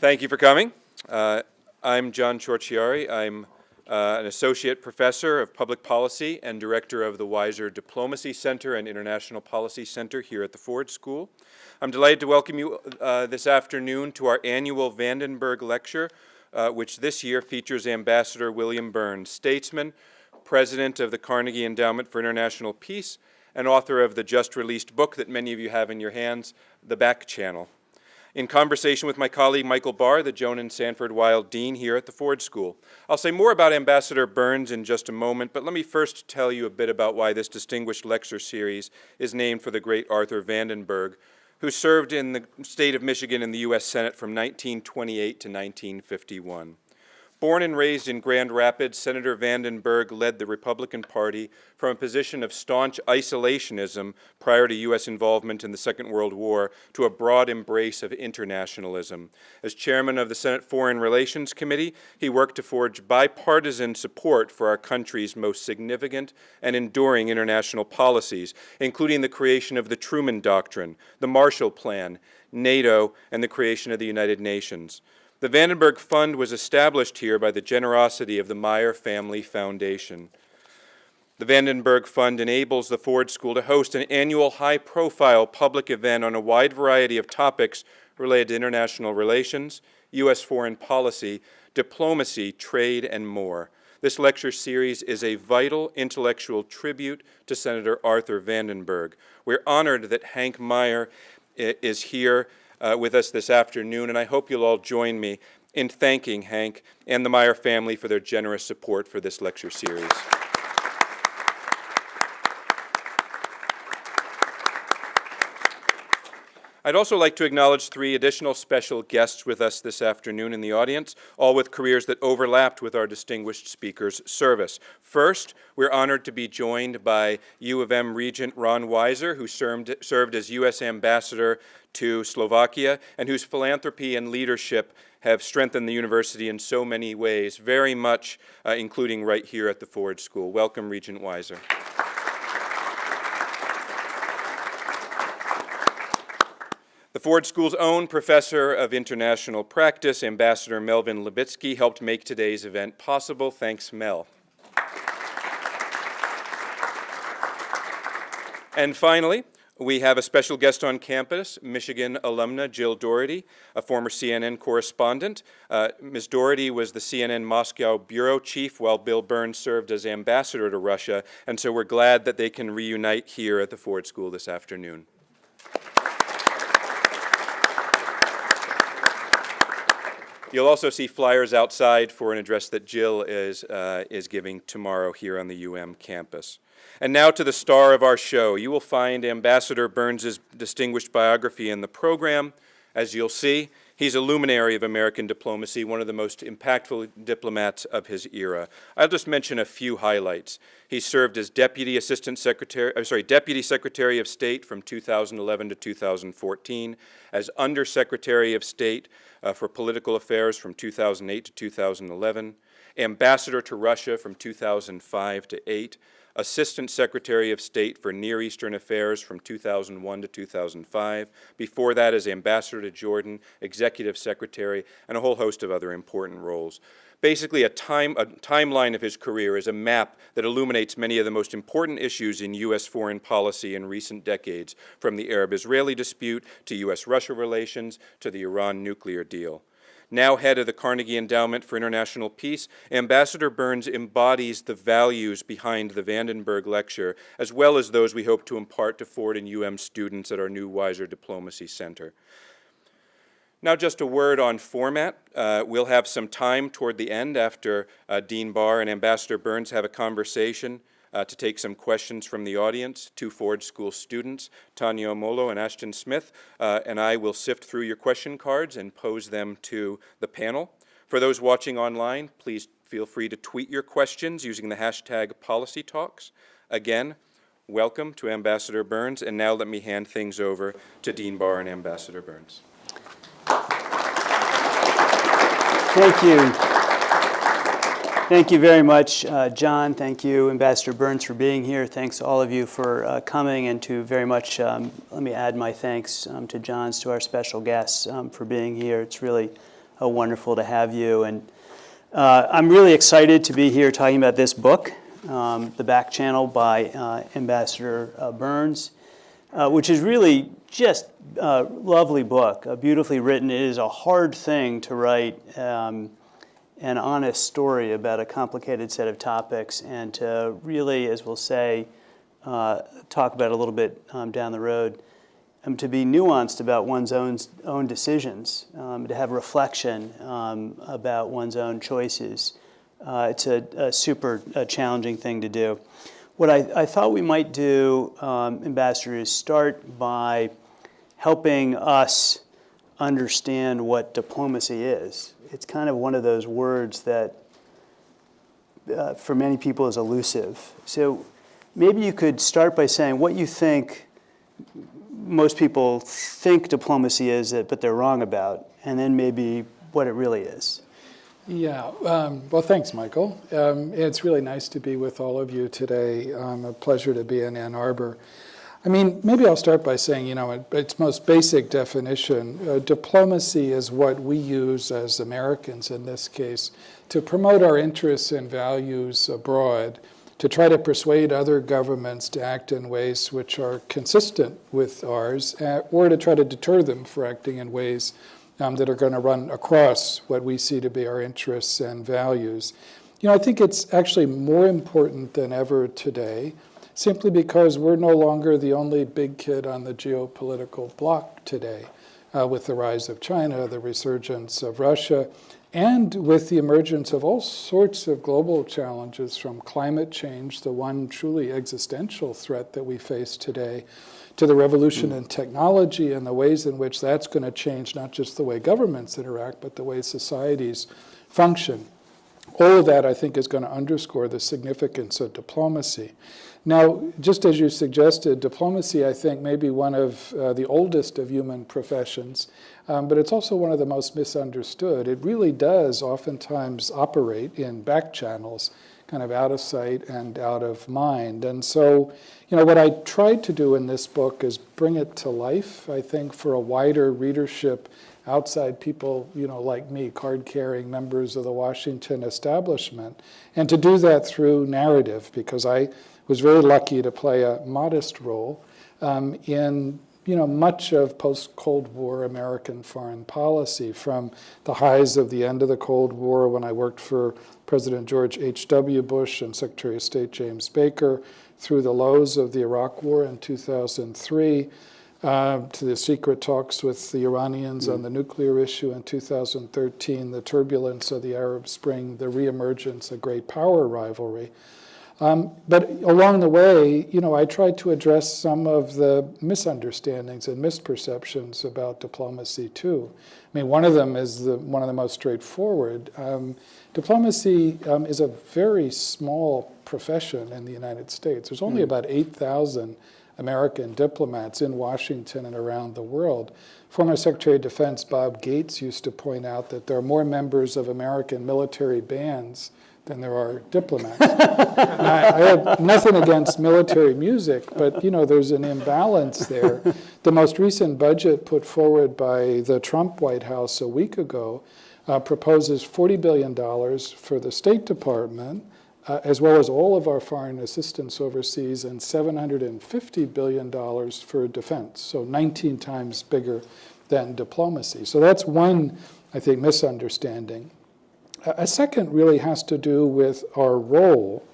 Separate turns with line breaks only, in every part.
Thank you for coming. Uh, I'm John Ciorciari. I'm uh, an associate professor of public policy and director of the Weiser Diplomacy Center and International Policy Center here at the Ford School. I'm delighted to welcome you uh, this afternoon to our annual Vandenberg Lecture, uh, which this year features Ambassador William Burns, statesman, president of the Carnegie Endowment for International Peace, and author of the just released book that many of you have in your hands, The Back Channel in conversation with my colleague Michael Barr, the Joan and Sanford Weill Dean here at the Ford School. I'll say more about Ambassador Burns in just a moment, but let me first tell you a bit about why this distinguished lecture series is named for the great Arthur Vandenberg, who served in the state of Michigan in the U.S. Senate from 1928 to 1951. Born and raised in Grand Rapids, Senator Vandenberg led the Republican Party from a position of staunch isolationism prior to U.S. involvement in the Second World War to a broad embrace of internationalism. As chairman of the Senate Foreign Relations Committee, he worked to forge bipartisan support for our country's most significant and enduring international policies, including the creation of the Truman Doctrine, the Marshall Plan, NATO, and the creation of the United Nations. The Vandenberg Fund was established here by the generosity of the Meijer Family Foundation. The Vandenberg Fund enables the Ford School to host an annual high-profile public event on a wide variety of topics related to international relations, U.S. foreign policy, diplomacy, trade, and more. This lecture series is a vital intellectual tribute to Senator Arthur Vandenberg. We're honored that Hank Meijer is here uh, with us this afternoon, and I hope you'll all join me in thanking Hank and the Meijer family for their generous support for this lecture series. I'd also like to acknowledge three additional special guests with us this afternoon in the audience, all with careers that overlapped with our distinguished speaker's service. First, we're honored to be joined by U of M Regent Ron Weiser, who served, served as U.S. Ambassador to Slovakia and whose philanthropy and leadership have strengthened the university in so many ways, very much uh, including right here at the Ford School. Welcome, Regent Weiser. The Ford School's own professor of international practice, Ambassador Melvyn Levitsky, helped make today's event possible. Thanks, Mel. And finally, we have a special guest on campus, Michigan alumna Jill Dougherty, a former CNN correspondent. Uh, Ms. Dougherty was the CNN Moscow bureau chief while Bill Burns served as ambassador to Russia, and so we're glad that they can reunite here at the Ford School this afternoon. You'll also see flyers outside for an address that Jill is, uh, is giving tomorrow here on the UM campus. And now to the star of our show. You will find Ambassador Burns's distinguished biography in the program. As you'll see, he's a luminary of American diplomacy, one of the most impactful diplomats of his era. I'll just mention a few highlights. He served as Deputy Assistant Secretary, I'm sorry, Deputy Secretary of State from 2011 to 2014, as Undersecretary of State uh, for Political Affairs from 2008 to 2011, Ambassador to Russia from 2005 to 8, Assistant Secretary of State for Near Eastern Affairs from 2001 to 2005. Before that as Ambassador to Jordan, Executive Secretary, and a whole host of other important roles. Basically, a, time, a timeline of his career is a map that illuminates many of the most important issues in U.S. foreign policy in recent decades, from the Arab-Israeli dispute to U.S.-Russia relations to the Iran nuclear deal. Now head of the Carnegie Endowment for International Peace, Ambassador Burns embodies the values behind the Vandenberg Lecture, as well as those we hope to impart to Ford and UM students at our new Weiser Diplomacy Center. Now just a word on format. Uh, we'll have some time toward the end after uh, Dean Barr and Ambassador Burns have a conversation uh, to take some questions from the audience. Two Ford School students, Tanya Omolo and Ashton Smith, uh, and I will sift through your question cards and pose them to the panel. For those watching online, please feel free to tweet your questions using the hashtag PolicyTalks. Again, welcome to Ambassador Burns, and now let me hand things over to Dean Barr and Ambassador Burns.
Thank you. Thank you very much, uh, John. Thank you, Ambassador Burns, for being here. Thanks to all of you for uh, coming, and to very much, um, let me add my thanks um, to John's, to our special guests um, for being here. It's really uh, wonderful to have you. And uh, I'm really excited to be here talking about this book, um, The Back Channel by uh, Ambassador uh, Burns, which is really just a lovely book, beautifully written. It is a hard thing to write um, an honest story about a complicated set of topics and to really, as we'll say, uh, talk about a little bit um, down the road, um, to be nuanced about one's own, own decisions, um, to have reflection um, about one's own choices. Uh, it's a, a super uh, challenging thing to do. What I, I thought we might do, um, Ambassador, is start by helping us understand what diplomacy is. It's kind of one of those words that uh, for many people is elusive. So maybe you could start by saying what you think most people think diplomacy is, but they're wrong about, and then maybe what it really is.
Yeah, um, well, thanks, Michael. Um, it's really nice to be with all of you today. Um, a pleasure to be in Ann Arbor. I mean, maybe I'll start by saying, you know, its most basic definition, uh, diplomacy is what we use as Americans in this case to promote our interests and values abroad, to try to persuade other governments to act in ways which are consistent with ours, uh, or to try to deter them for acting in ways um, that are going to run across what we see to be our interests and values. You know, I think it's actually more important than ever today simply because we're no longer the only big kid on the geopolitical block today uh, with the rise of China, the resurgence of Russia, and with the emergence of all sorts of global challenges from climate change, the one truly existential threat that we face today, to the revolution in technology and the ways in which that's going to change not just the way governments interact, but the way societies function. All of that, I think, is going to underscore the significance of diplomacy. Now, just as you suggested, diplomacy, I think, may be one of uh, the oldest of human professions, um, but it's also one of the most misunderstood. It really does oftentimes operate in back channels, kind of out of sight and out of mind. And so, you know, what I tried to do in this book is bring it to life, I think, for a wider readership outside people, you know, like me, card-carrying members of the Washington establishment, and to do that through narrative, because I was very lucky to play a modest role um, in you know, much of post-Cold War American foreign policy, from the highs of the end of the Cold War when I worked for President George H.W. Bush and Secretary of State James Baker, through the lows of the Iraq War in 2003, uh, to the secret talks with the Iranians mm. on the nuclear issue in 2013, the turbulence of the Arab Spring, the reemergence of great power rivalry. Um, but along the way, you know, I tried to address some of the misunderstandings and misperceptions about diplomacy too. I mean, one of them is the, one of the most straightforward. Um, diplomacy um, is a very small profession in the United States. There's only mm. about 8,000 American diplomats in Washington and around the world. Former Secretary of Defense Bob Gates used to point out that there are more members of American military bands than there are diplomats. I, I, have nothing against military music, but you know there's an imbalance there. The most recent budget put forward by the Trump White House a week ago uh, proposes $40 billion for the State Department, uh, as well as all of our foreign assistance overseas, and $750 billion for defense, so 19 times bigger than diplomacy. So that's one, I think, misunderstanding. A second really has to do with our role.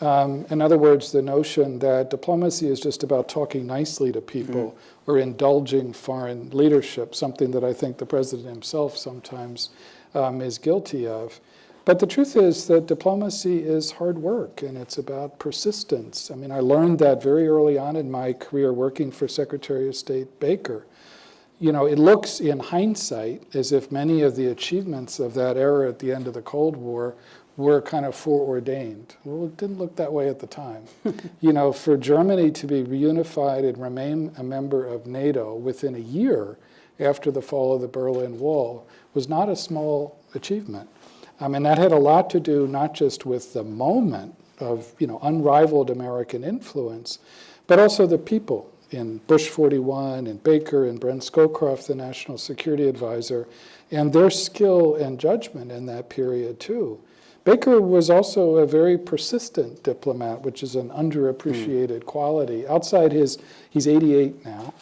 Um, in other words, the notion that diplomacy is just about talking nicely to people mm -hmm. or indulging foreign leadership, something that I think the president himself sometimes um, is guilty of. But the truth is that diplomacy is hard work and it's about persistence. I mean, I learned that very early on in my career working for Secretary of State Baker you know, it looks in hindsight as if many of the achievements of that era at the end of the Cold War were kind of foreordained. Well, it didn't look that way at the time. you know, for Germany to be reunified and remain a member of NATO within a year after the fall of the Berlin Wall was not a small achievement. I mean, that had a lot to do not just with the moment of, you know, unrivaled American influence, but also the people in Bush 41, and Baker, and Brent Scowcroft, the National Security Advisor, and their skill and judgment in that period, too. Baker was also a very persistent diplomat, which is an underappreciated quality. Outside his, he's 88 now.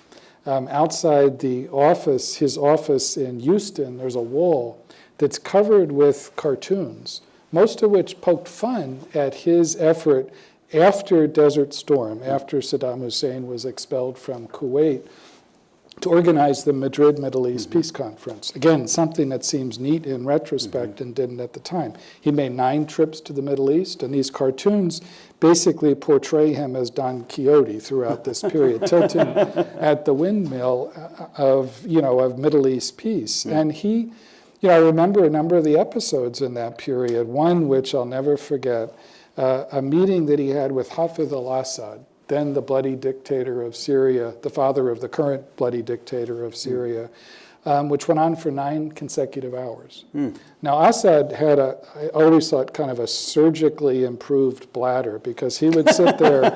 Um, outside the office, his office in Houston, there's a wall that's covered with cartoons, most of which poked fun at his effort after Desert Storm, after Saddam Hussein was expelled from Kuwait, to organize the Madrid Middle East mm-hmm. Peace Conference. Again, something that seems neat in retrospect mm-hmm. and didn't at the time. He made nine trips to the Middle East, and these cartoons basically portray him as Don Quixote throughout this period, tilting at the windmill uh, of, you know, of Middle East peace. Mm. And he, you know, I remember a number of the episodes in that period, one which I'll never forget, uh, a meeting that he had with Hafez al-Assad, then the bloody dictator of Syria, the father of the current bloody dictator of Syria, um, which went on for nine consecutive hours. Now, Assad had a, I always thought, kind of a surgically improved bladder because he would sit there,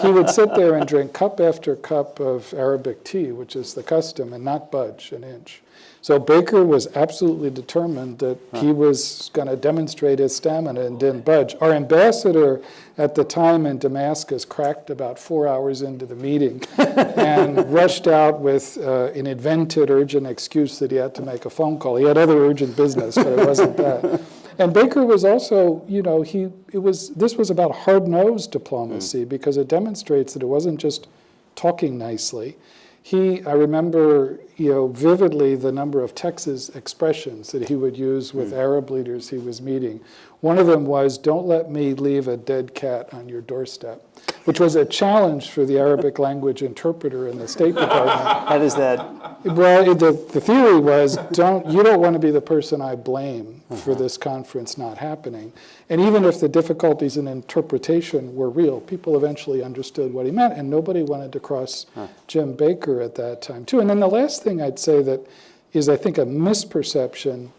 he would sit there and drink cup after cup of Arabic tea, which is the custom, and not budge an inch. So Baker was absolutely determined that he was going to demonstrate his stamina and didn't budge. Our ambassador at the time in Damascus cracked about four hours into the meeting and rushed out with uh, an invented urgent excuse that he had to make a phone call. He had other urgent business, but it wasn't that. And Baker was also, you know, he it was this was about hard-nosed diplomacy because it demonstrates that it wasn't just talking nicely he, I remember, you know, vividly the number of Texas expressions that he would use with hmm. Arab leaders he was meeting. One of them was, don't let me leave a dead cat on your doorstep, which was a challenge for the Arabic language interpreter in the State Department.
How does that,
Well, the, the theory was, don't, you don't want to be the person I blame for this conference not happening. And even if the difficulties in interpretation were real, people eventually understood what he meant, and nobody wanted to cross Jim Baker at that time, too. And then the last thing I'd say that is, I think, a misperception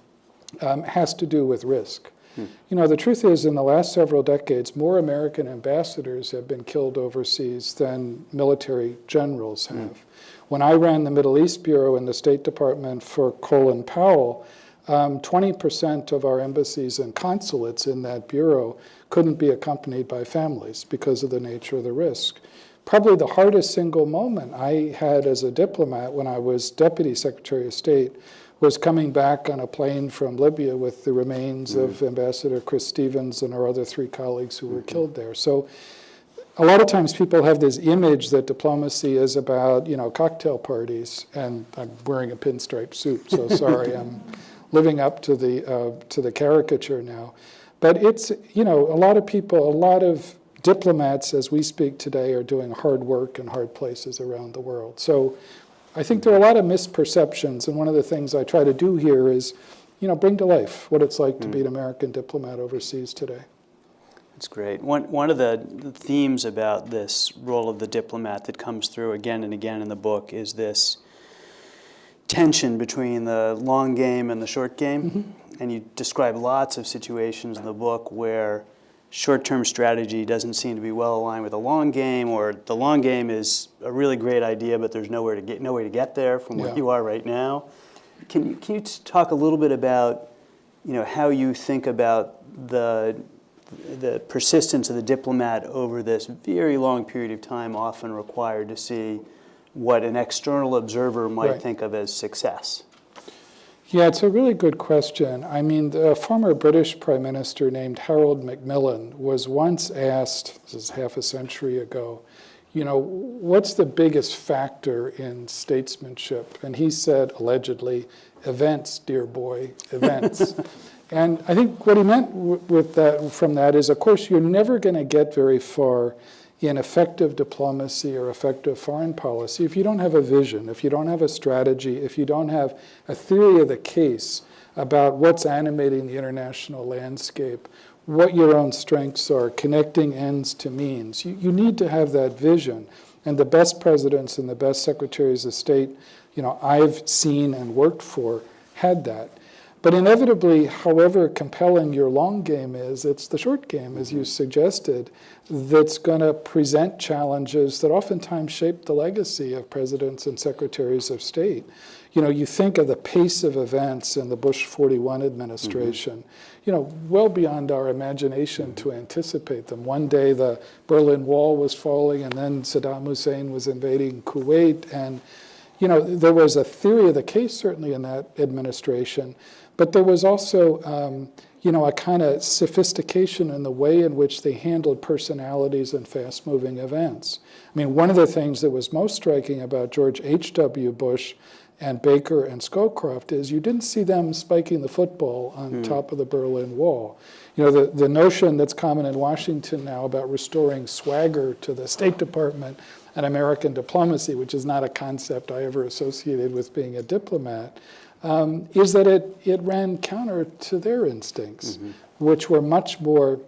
um, has to do with risk. You know, the truth is, in the last several decades, more American ambassadors have been killed overseas than military generals have. When I ran the Middle East Bureau in the State Department for Colin Powell, um, 20% of our embassies and consulates in that bureau couldn't be accompanied by families because of the nature of the risk. Probably the hardest single moment I had as a diplomat when I was Deputy Secretary of State was coming back on a plane from Libya with the remains of Ambassador Chris Stevens and our other three colleagues who were killed there. So a lot of times people have this image that diplomacy is about, you know, cocktail parties, and I'm wearing a pinstripe suit, so sorry, I'm living up to the, uh, to the caricature now. But it's, you know, a lot of people, a lot of diplomats as we speak today are doing hard work in hard places around the world. So I think there are a lot of misperceptions, and one of the things I try to do here is, you know, bring to life what it's like to be an mm. American diplomat overseas today.
That's great. One, one of the, the themes about this role of the diplomat that comes through again and again in the book is this tension between the long game and the short game. Mm-hmm. And you describe lots of situations in the book where short-term strategy doesn't seem to be well aligned with the long game, or the long game is a really great idea, but there's nowhere to get, no way to get there from where
Yeah.
you are right now. Can you, can you talk a little bit about, you know, how you think about the, the persistence of the diplomat over this very long period of time often required to see what an external observer might
Right.
think of as success?
Yeah, it's a really good question. I mean, the former British Prime Minister named Harold Macmillan was once asked, this is half a century ago, you know, what's the biggest factor in statesmanship? And he said, allegedly, events, dear boy, events. and I think what he meant w- with that, from that is, of course, you're never going to get very far in effective diplomacy or effective foreign policy if you don't have a vision, if you don't have a strategy, if you don't have a theory of the case about what's animating the international landscape, what your own strengths are, connecting ends to means. You, you need to have that vision. And the best presidents and the best secretaries of state, you know, I've seen and worked for had that. But inevitably, however compelling your long game is, it's the short game, as you suggested, that's going to present challenges that oftentimes shape the legacy of presidents and secretaries of state. You know, you think of the pace of events in the Bush 41 administration, mm-hmm. you know, well beyond our imagination to anticipate them. One day the Berlin Wall was falling, and then Saddam Hussein was invading Kuwait, and you know, there was a theory of the case certainly in that administration, but there was also, um, you know, a kind of sophistication in the way in which they handled personalities and fast-moving events. I mean, one of the things that was most striking about George H.W. Bush and Baker and Scowcroft is you didn't see them spiking the football on top of the Berlin Wall. You know, the, the notion that's common in Washington now about restoring swagger to the State Department and American diplomacy, which is not a concept I ever associated with being a diplomat, um, is that it, it ran counter to their instincts, which were much more,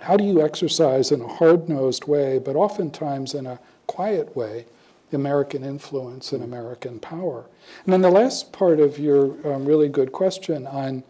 how do you exercise in a hard-nosed way, but oftentimes in a quiet way, American influence and American power. And then the last part of your um, really good question on,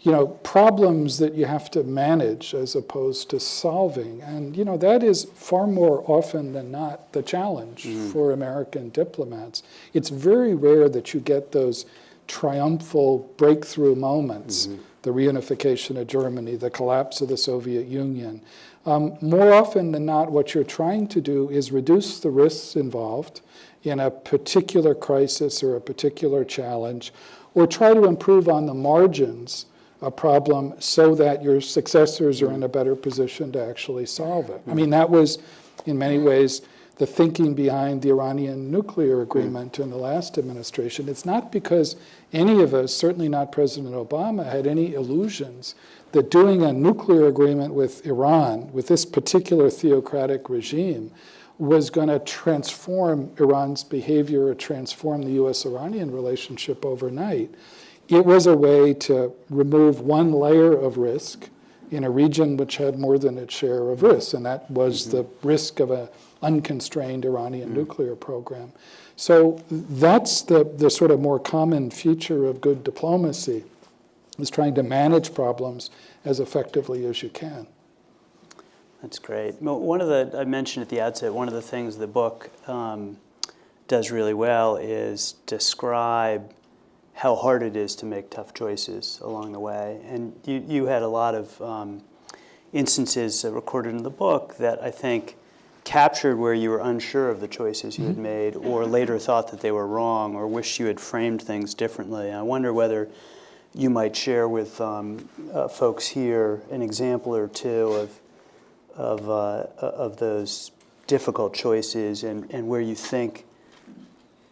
you know, problems that you have to manage as opposed to solving. And, you know, that is far more often than not the challenge for American diplomats. It's very rare that you get those triumphal breakthrough moments, the reunification of Germany, the collapse of the Soviet Union. Um, more often than not, what you're trying to do is reduce the risks involved in a particular crisis or a particular challenge, or try to improve on the margins a problem so that your successors are in a better position to actually solve it. I mean, that was, in many ways, the thinking behind the Iranian nuclear hmm. agreement in the last administration. It's not because any of us, certainly not President Obama, had any illusions that doing a nuclear agreement with Iran, with this particular theocratic regime, was going to transform Iran's behavior or transform the US-Iranian relationship overnight. It was a way to remove one layer of risk in a region which had more than its share of risks, and that was the risk of an unconstrained Iranian nuclear program. So that's the, the sort of more common feature of good diplomacy, is trying to manage problems as effectively as you can.
That's great. Well, One of the, I mentioned at the outset, one of the things the book um, does really well is describe how hard it is to make tough choices along the way. And you, you had a lot of um, instances recorded in the book that I think captured where you were unsure of the choices you had made or later thought that they were wrong or wished you had framed things differently. I wonder whether you might share with um, uh, folks here an example or two of, of, uh, of those difficult choices and, and where you think,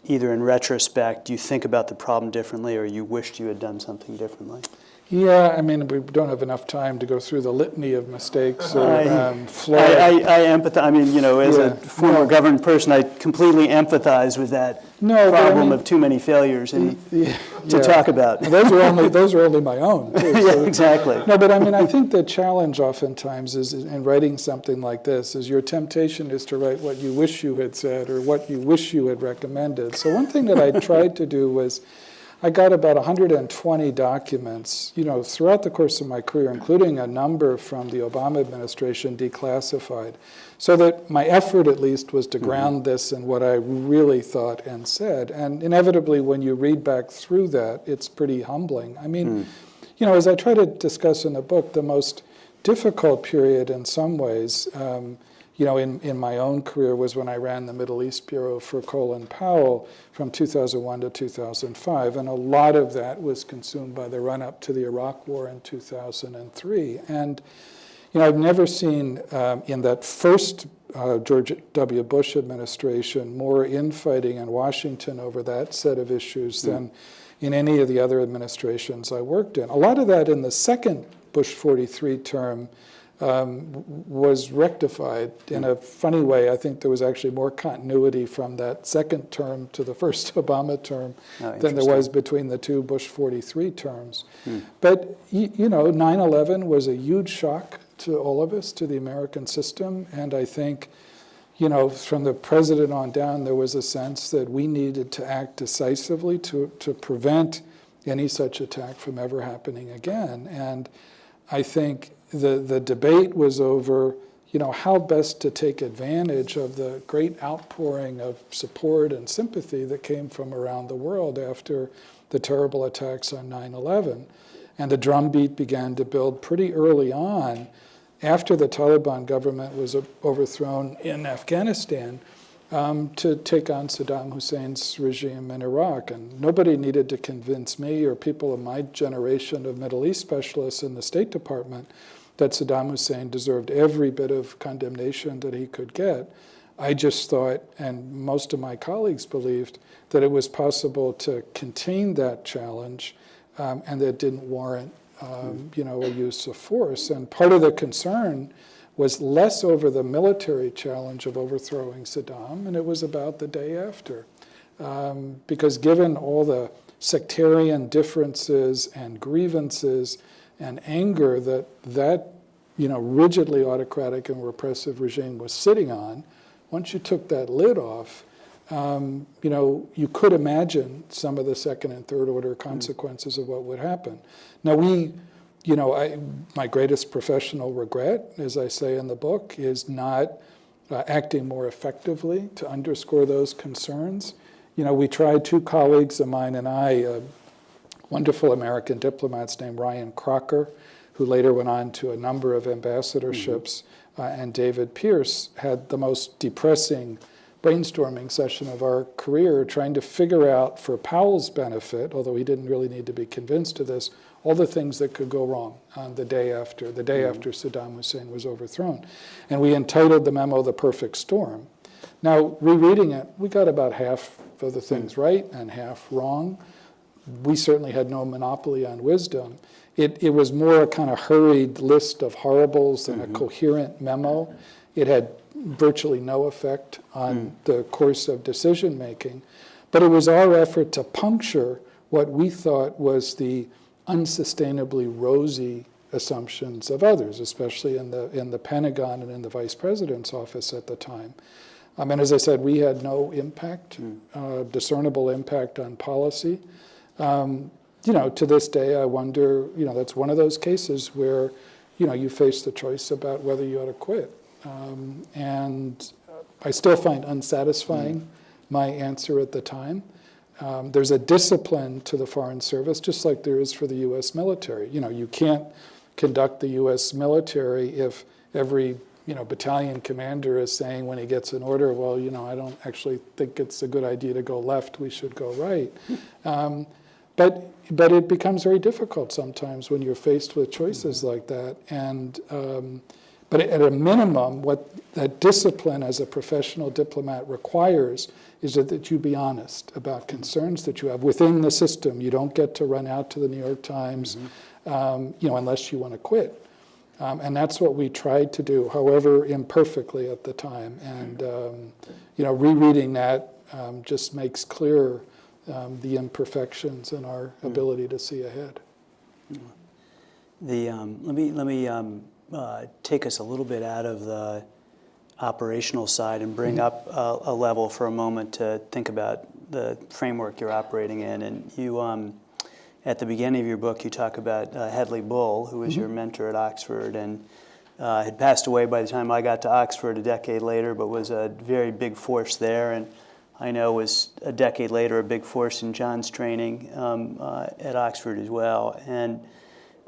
either in retrospect, you think about the problem differently or you wished you had done something differently.
Yeah, I mean, we don't have enough time to go through the litany of mistakes or
I-
um,
I. I, I empathize, I mean, you know, as
Yeah.
a former governed person, I completely empathize with that
No, but I
problem
mean-
of too many failures and
Yeah,
to
yeah.
talk about.
Those are only, those are only my own, too.
Yeah, exactly.
No, but I mean, I think the challenge oftentimes is in writing something like this is your temptation is to write what you wish you had said or what you wish you had recommended. So one thing that I tried to do was I got about 120 documents, you know, throughout the course of my career, including a number from the Obama administration declassified, so that my effort at least was to ground this in what I really thought and said. And inevitably, when you read back through that, it's pretty humbling. I mean, you know, as I try to discuss in the book, the most difficult period in some ways, um, you know, in, in my own career was when I ran the Middle East Bureau for Colin Powell from 2001 to 2005. And a lot of that was consumed by the run up to the Iraq War in 2003. And, you know, I've never seen um, in that first uh, George W. Bush administration more infighting in Washington over that set of issues than in any of the other administrations I worked in. A lot of that in the second Bush 43 term um, was rectified in a funny way. I think there was actually more continuity from that second term to the first Obama term
Oh,
than there was between the two Bush 43 terms. But, y- you know, 9 11 was a huge shock to all of us, to the American system. And I think, you know, from the president on down, there was a sense that we needed to act decisively to, to prevent any such attack from ever happening again. And I think the, the debate was over, you know, how best to take advantage of the great outpouring of support and sympathy that came from around the world after the terrible attacks on 9/11. And the drumbeat began to build pretty early on after the Taliban government was overthrown in Afghanistan um, to take on Saddam Hussein's regime in Iraq. And nobody needed to convince me or people of my generation of Middle East specialists in the State Department that Saddam Hussein deserved every bit of condemnation that he could get. I just thought, and most of my colleagues believed, that it was possible to contain that challenge um, and that didn't warrant um, you know, a use of force. And part of the concern was less over the military challenge of overthrowing Saddam, and it was about the day after. Um, because given all the sectarian differences and grievances and anger that that you know, rigidly autocratic and repressive regime was sitting on, once you took that lid off, um, you know, you could imagine some of the second and third order consequences of what would happen. Now we, you know, I, my greatest professional regret, as I say in the book, is not uh, acting more effectively to underscore those concerns. You know, we tried, two colleagues of mine and I, uh, wonderful American diplomats named Ryan Crocker, who later went on to a number of ambassadorships, mm-hmm. uh, and David Pearce had the most depressing brainstorming session of our career trying to figure out for Powell's benefit, although he didn't really need to be convinced of this, all the things that could go wrong on the day after, the day mm -hmm. after Saddam Hussein was overthrown. And we entitled the memo The Perfect Storm. Now, rereading it, we got about half of the things mm. right and half wrong. We certainly had no monopoly on wisdom. It, it was more a kind of hurried list of horribles than mm -hmm. a mm-hmm. coherent memo. It had virtually no effect on mm. the course of decision making. But it was our effort to puncture what we thought was the unsustainably rosy assumptions of others, especially in the, in the Pentagon and in the vice president's office at the time. Um, and as I said, we had no impact, mm. uh, discernible impact on policy. Um, you know, to this day, I wonder, you know, that's one of those cases where, you know, you face the choice about whether you ought to quit. Um, and I still find unsatisfying mm. my answer at the time. Um, there's a discipline to the Foreign Service, just like there is for the U.S. military. You know, you can't conduct the U.S. military if every you know battalion commander is saying when he gets an order, well, you know, I don't actually think it's a good idea to go left. We should go right. Um, but but it becomes very difficult sometimes when you're faced with choices mm -hmm. like that. And um, but at a minimum, what that discipline as a professional diplomat requires is that, that you be honest about concerns that you have within the system. You don't get to run out to the New York Times, mm -hmm. um, you know, unless you want to quit. Um, and that's what we tried to do, however imperfectly at the time. And, um, you know, rereading that um, just makes clear um, the imperfections in our mm. ability to see ahead.
The, um, let me, let me uh, take us a little bit out of the operational side and bring mm -hmm. up a, a, level for a moment to think about the framework you're operating in. And you, um, at the beginning of your book, you talk about uh, Hedley Bull, who was mm -hmm. your mentor at Oxford and uh, had passed away by the time I got to Oxford a decade later, but was a very big force there. And I know was a decade later a big force in John's training um, uh, at Oxford as well. And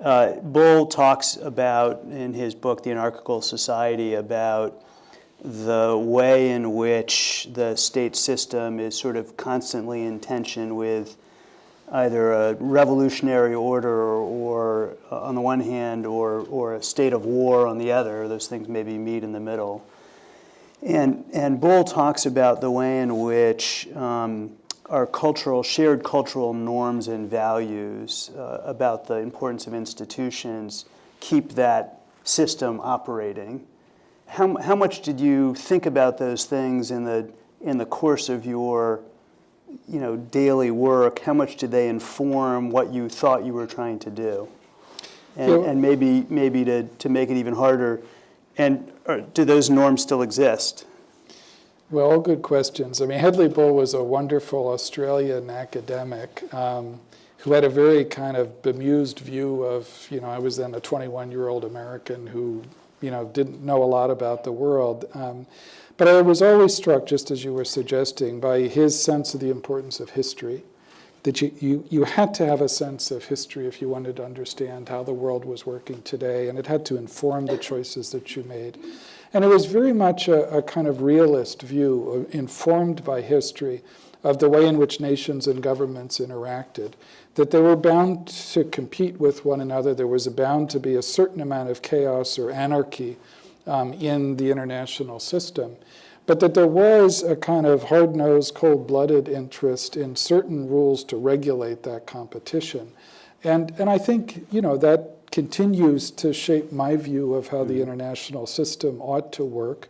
uh, Bull talks about, in his book, The Anarchical Society, about the way in which the state system is sort of constantly in tension with either a revolutionary order or, or uh, on the one hand, or, or a state of war on the other. Those things maybe meet in the middle. And, and Bull talks about the way in which um, our cultural, shared cultural norms and values uh, about the importance of institutions keep that system operating. How, how much did you think about those things in the, in the course of your you know, daily work? How much did they inform what you thought you were trying to do? And, and maybe, maybe to, to make it even harder, and do those norms still exist?
Well, good questions. I mean, Hedley Bull was a wonderful Australian academic um, who had a very kind of bemused view of, you know, I was then a 21-year-old American who, you know, didn't know a lot about the world. Um, but I was always struck, just as you were suggesting, by his sense of the importance of history. That you, you, you had to have a sense of history if you wanted to understand how the world was working today, and it had to inform the choices that you made. And it was very much a, a kind of realist view, uh, informed by history, of the way in which nations and governments interacted. That they were bound to compete with one another, there was bound to be a certain amount of chaos or anarchy um, in the international system but that there was a kind of hard-nosed, cold-blooded interest in certain rules to regulate that competition. And, and I think, you know, that continues to shape my view of how the international system ought to work.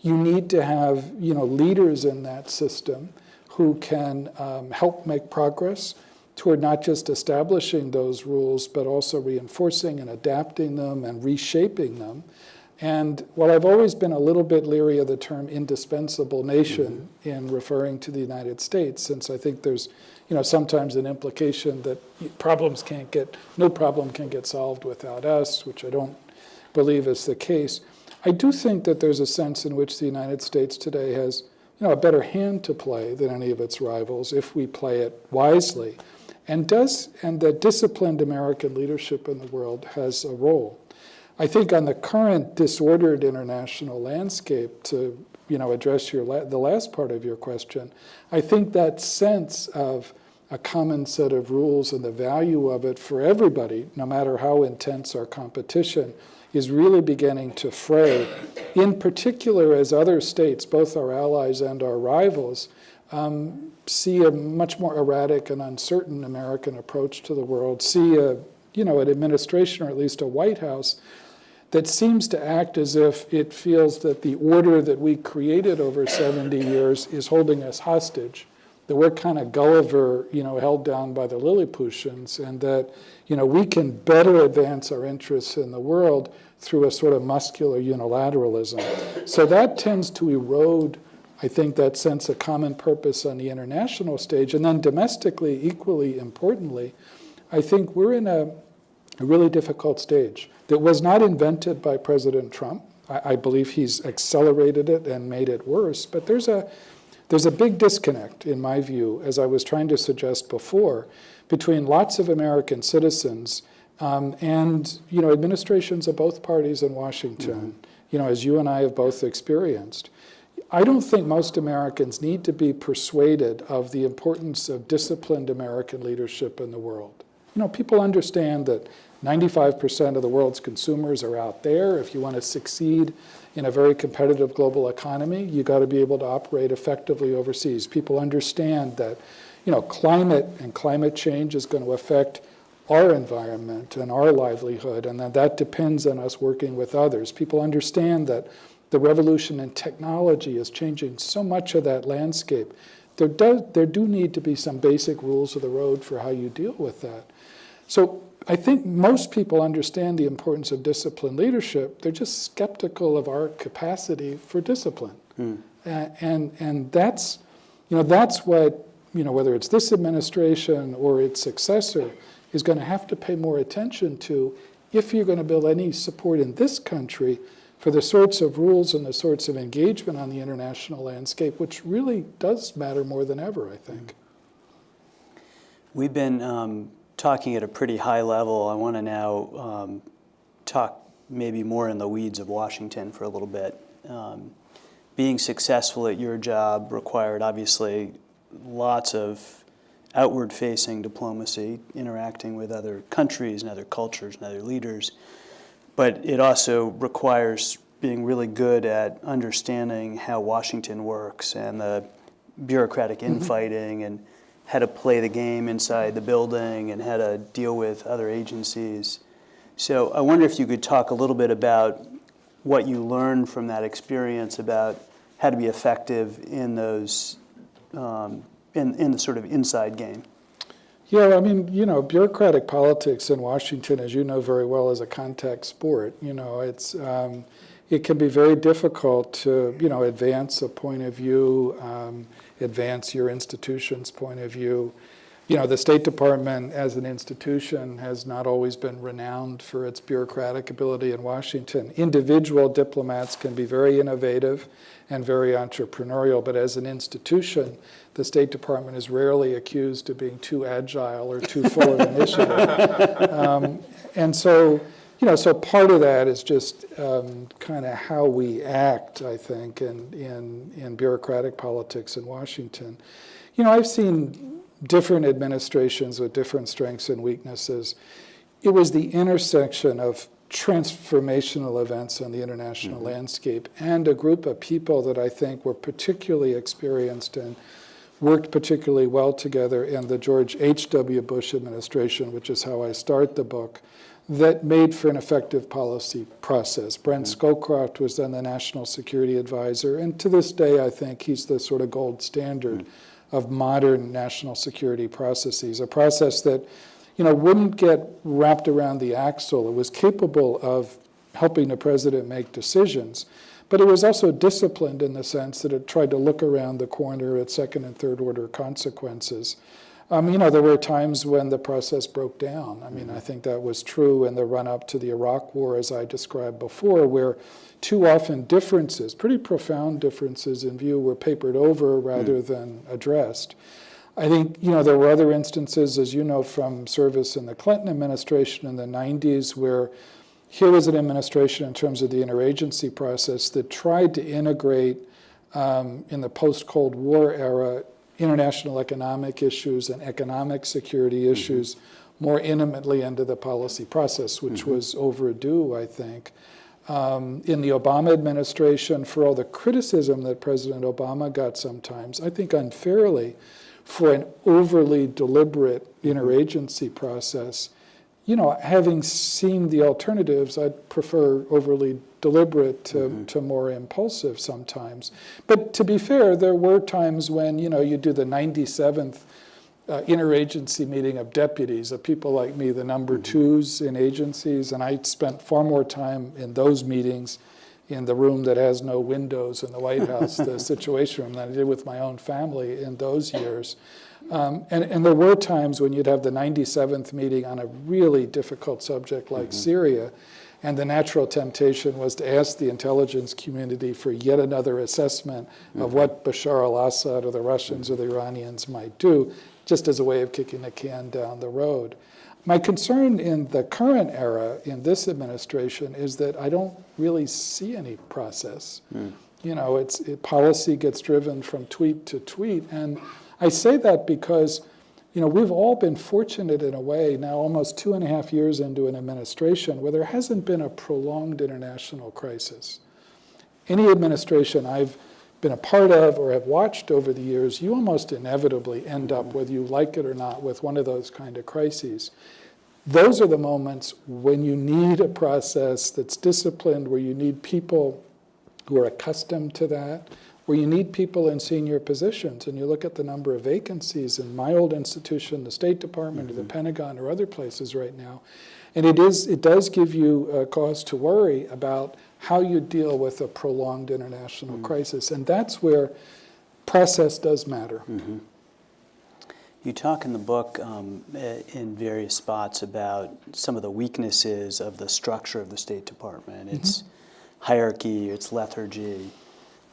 You need to have, you know, leaders in that system who can um, help make progress toward not just establishing those rules, but also reinforcing and adapting them and reshaping them. And while I've always been a little bit leery of the term indispensable nation mm-hmm. in referring to the United States, since I think there's, you know, sometimes an implication that problems can't get, no problem can get solved without us, which I don't believe is the case. I do think that there's a sense in which the United States today has, you know, a better hand to play than any of its rivals if we play it wisely. And does, and that disciplined American leadership in the world has a role. I think on the current disordered international landscape, to you know address your la the last part of your question, I think that sense of a common set of rules and the value of it for everybody, no matter how intense our competition, is really beginning to fray. In particular, as other states, both our allies and our rivals, um, see a much more erratic and uncertain American approach to the world, see a you know an administration or at least a White House that seems to act as if it feels that the order that we created over 70 years is holding us hostage, that we're kind of Gulliver, you know, held down by the Lilliputians, and that, you know, we can better advance our interests in the world through a sort of muscular unilateralism. So that tends to erode, I think, that sense of common purpose on the international stage. And then domestically, equally importantly, I think we're in a, a really difficult stage that was not invented by President Trump. I, I, believe he's accelerated it and made it worse. But there's a, there's a big disconnect, in my view, as I was trying to suggest before, between lots of American citizens um, and you know, administrations of both parties in Washington, mm -hmm. you know, as you and I have both experienced. I don't think most Americans need to be persuaded of the importance of disciplined American leadership in the world. You know, people understand that 95% of the world's consumers are out there. If you want to succeed in a very competitive global economy, you got to be able to operate effectively overseas. People understand that, you know, climate and climate change is going to affect our environment and our livelihood, and that that depends on us working with others. People understand that the revolution in technology is changing so much of that landscape. There, does, there do need to be some basic rules of the road for how you deal with that. So I think most people understand the importance of discipline leadership. They're just skeptical of our capacity for discipline. Mm. Uh, and, and that's, you know, that's what, you know, whether it's this administration or its successor is going to have to pay more attention to if you're going to build any support in this country for the sorts of rules and the sorts of engagement on the international landscape, which really does matter more than ever, I think.
We've been um, talking at a pretty high level, I want to now um, talk maybe more in the weeds of Washington for a little bit. Um, being successful at your job required obviously lots of outward-facing diplomacy, interacting with other countries and other cultures and other leaders, but it also requires being really good at understanding how Washington works and the bureaucratic mm-hmm. infighting and how to play the game inside the building and how to deal with other agencies. So I wonder if you could talk a little bit about what you learned from that experience about how to be effective in those, um, in, in the sort of inside game.
Yeah, I mean, you know, bureaucratic politics in Washington, as you know very well, is a contact sport. You know, it's, um, it can be very difficult to, you know, advance a point of view, um, advance your institution's point of view. you know, the State Department as an institution has not always been renowned for its bureaucratic ability in Washington. Individual diplomats can be very innovative and very entrepreneurial, but as an institution, the State Department is rarely accused of being too agile or too full of initiative. Um, and so, you know, so part of that is just um, kind of how we act, I think, in, in, in bureaucratic politics in Washington. You know, I've seen different administrations with different strengths and weaknesses. It was the intersection of transformational events on the international
Mm-hmm.
landscape and a group of people that I think were particularly experienced and worked particularly well together in the George H.W. Bush administration, which is how I start the book, that made for an effective policy process. Brent Scowcroft was then the national security advisor, and to this day, I think he's the sort of gold standard hmm. of modern national security processes, a process that you know, wouldn't get wrapped around the axle. It was capable of helping the president make decisions, but it was also disciplined in the sense that it tried to look around the corner at second and third order consequences. Um, you know, there were times when the process broke down. I mean, I think that was true in the run up to the Iraq War, as I described before, where too often differences, pretty profound differences in view, were papered over rather than addressed. I think, you know, there were other instances, as you know, from service in the Clinton administration in the 90s, where here was an administration in terms of the interagency process that tried to integrate um, in the post-Cold War era international economic issues and economic security mm-hmm. issues more intimately into the policy process, which mm-hmm. was overdue, I think. Um, in the Obama administration, for all the criticism that President Obama got sometimes, I think unfairly, for an overly deliberate mm-hmm. interagency process, you know, having seen the alternatives, I'd prefer overly deliberate to, to more impulsive sometimes. But to be fair, there were times when, you know, you do the 97th uh, interagency meeting of deputies, of people like me, the number twos in agencies, and I spent far more time in those meetings in the room that has no windows in the White House, the Situation Room, than I did with my own family in those years. Um, and, and there were times when you'd have the 97th meeting on a really difficult subject like Syria, and the natural temptation was to ask the intelligence community for yet another assessment of mm-hmm. what Bashar al-Assad or the Russians or the Iranians might do, just as a way of kicking the can down the road. My concern in the current era, in this administration, is that I don't really see any process. Mm. You know, it's, it, policy gets driven from tweet to tweet, and I say that because, you know, we've all been fortunate in a way now, almost two and a half years into an administration where there hasn't been a prolonged international crisis. Any administration I've been a part of or have watched over the years, you almost inevitably end up, whether you like it or not, with one of those kind of crises. Those are the moments when you need a process that's disciplined, where you need people who are accustomed to that, where you need people in senior positions. And you look at the number of vacancies in my old institution, the State Department, or the Pentagon, or other places right now. And it, is, it does give you a cause to worry about how you deal with a prolonged international crisis. And that's where process does matter.
You talk in the book um, eh, in various spots about some of the weaknesses of the structure of the State Department, its hierarchy, its lethargy.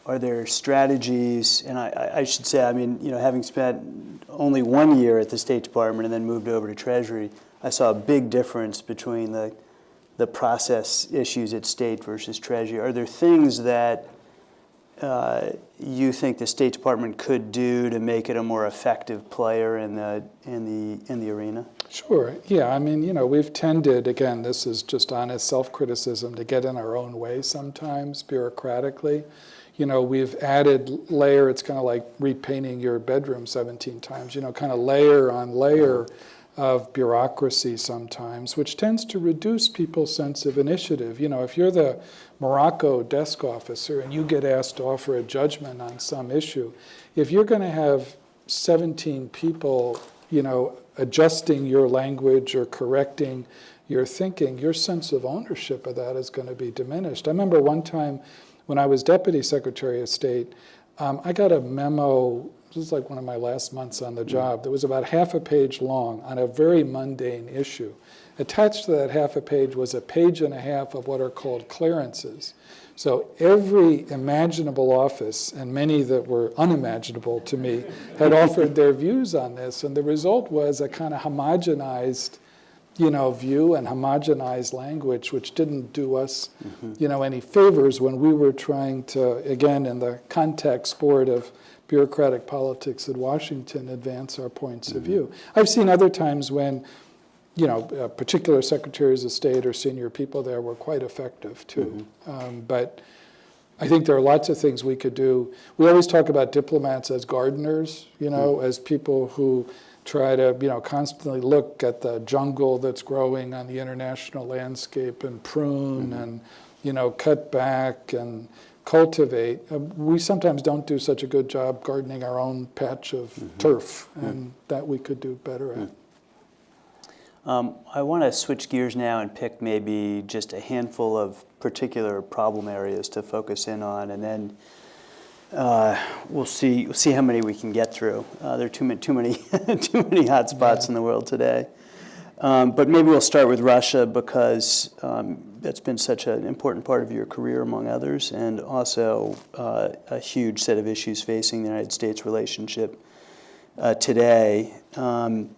Are there strategies, and I- I, should say, I mean, you know, having spent only one year at the State Department and then moved over to Treasury, I saw a big difference between the, the process issues at State versus Treasury. Are there things that uh, you think the State Department could do to make it a more effective player in the, in the, in the arena?
Sure. Yeah. I mean, you know, we've tended, again, this is just honest self criticism, to get in our own way sometimes bureaucratically. You know, we've added layer, it's kind of like repainting your bedroom 17 times, you know, kind of layer on layer of bureaucracy sometimes, which tends to reduce people's sense of initiative. You know, if you're the Morocco desk officer and you get asked to offer a judgment on some issue, if you're going to have 17 people, you know, adjusting your language or correcting your thinking, your sense of ownership of that is going to be diminished. I remember one time when I was Deputy Secretary of State, Um, I got a memo, this was like one of my last months on the job, that was about half a page long on a very mundane issue. Attached to that half a page was a page and a half of what are called clearances. So every imaginable office, and many that were unimaginable to me, had offered their views on this. And the result was a kind of homogenized you know, view and homogenized language, which didn't do us, you know, any favors when we were trying to, again, in the contact sport of bureaucratic politics in Washington, advance our points of view. I've seen other times when, you know, uh, particular secretaries of state or senior people there were quite effective too. Um, but I think there are lots of things we could do. We always talk about diplomats as gardeners, you know, as people who try to, you know, constantly look at the jungle that's growing on the international landscape and prune and, you know, cut back and cultivate. Uh, we sometimes don't do such a good job gardening our own patch of turf, and that we could do better at.
Um, I want to switch gears now and pick maybe just a handful of particular problem areas to focus in on, and then uh, we'll see we'll see how many we can get through. Uh, there are too many too many too many hot spots in the world today. Um, but maybe we'll start with Russia because um, that's been such an important part of your career, among others, and also uh, a huge set of issues facing the United States relationship uh, today. Um,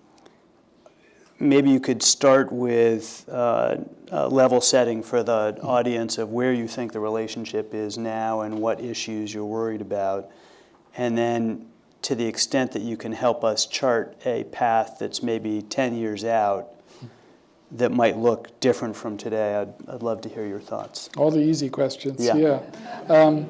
maybe you could start with uh, a level setting for the audience of where you think the relationship is now and what issues you're worried about. And then, to the extent that you can help us chart a path that's maybe 10 years out that might look different from today, I'd, I'd love to hear your thoughts.
All the easy questions,
Yeah.
yeah. Um,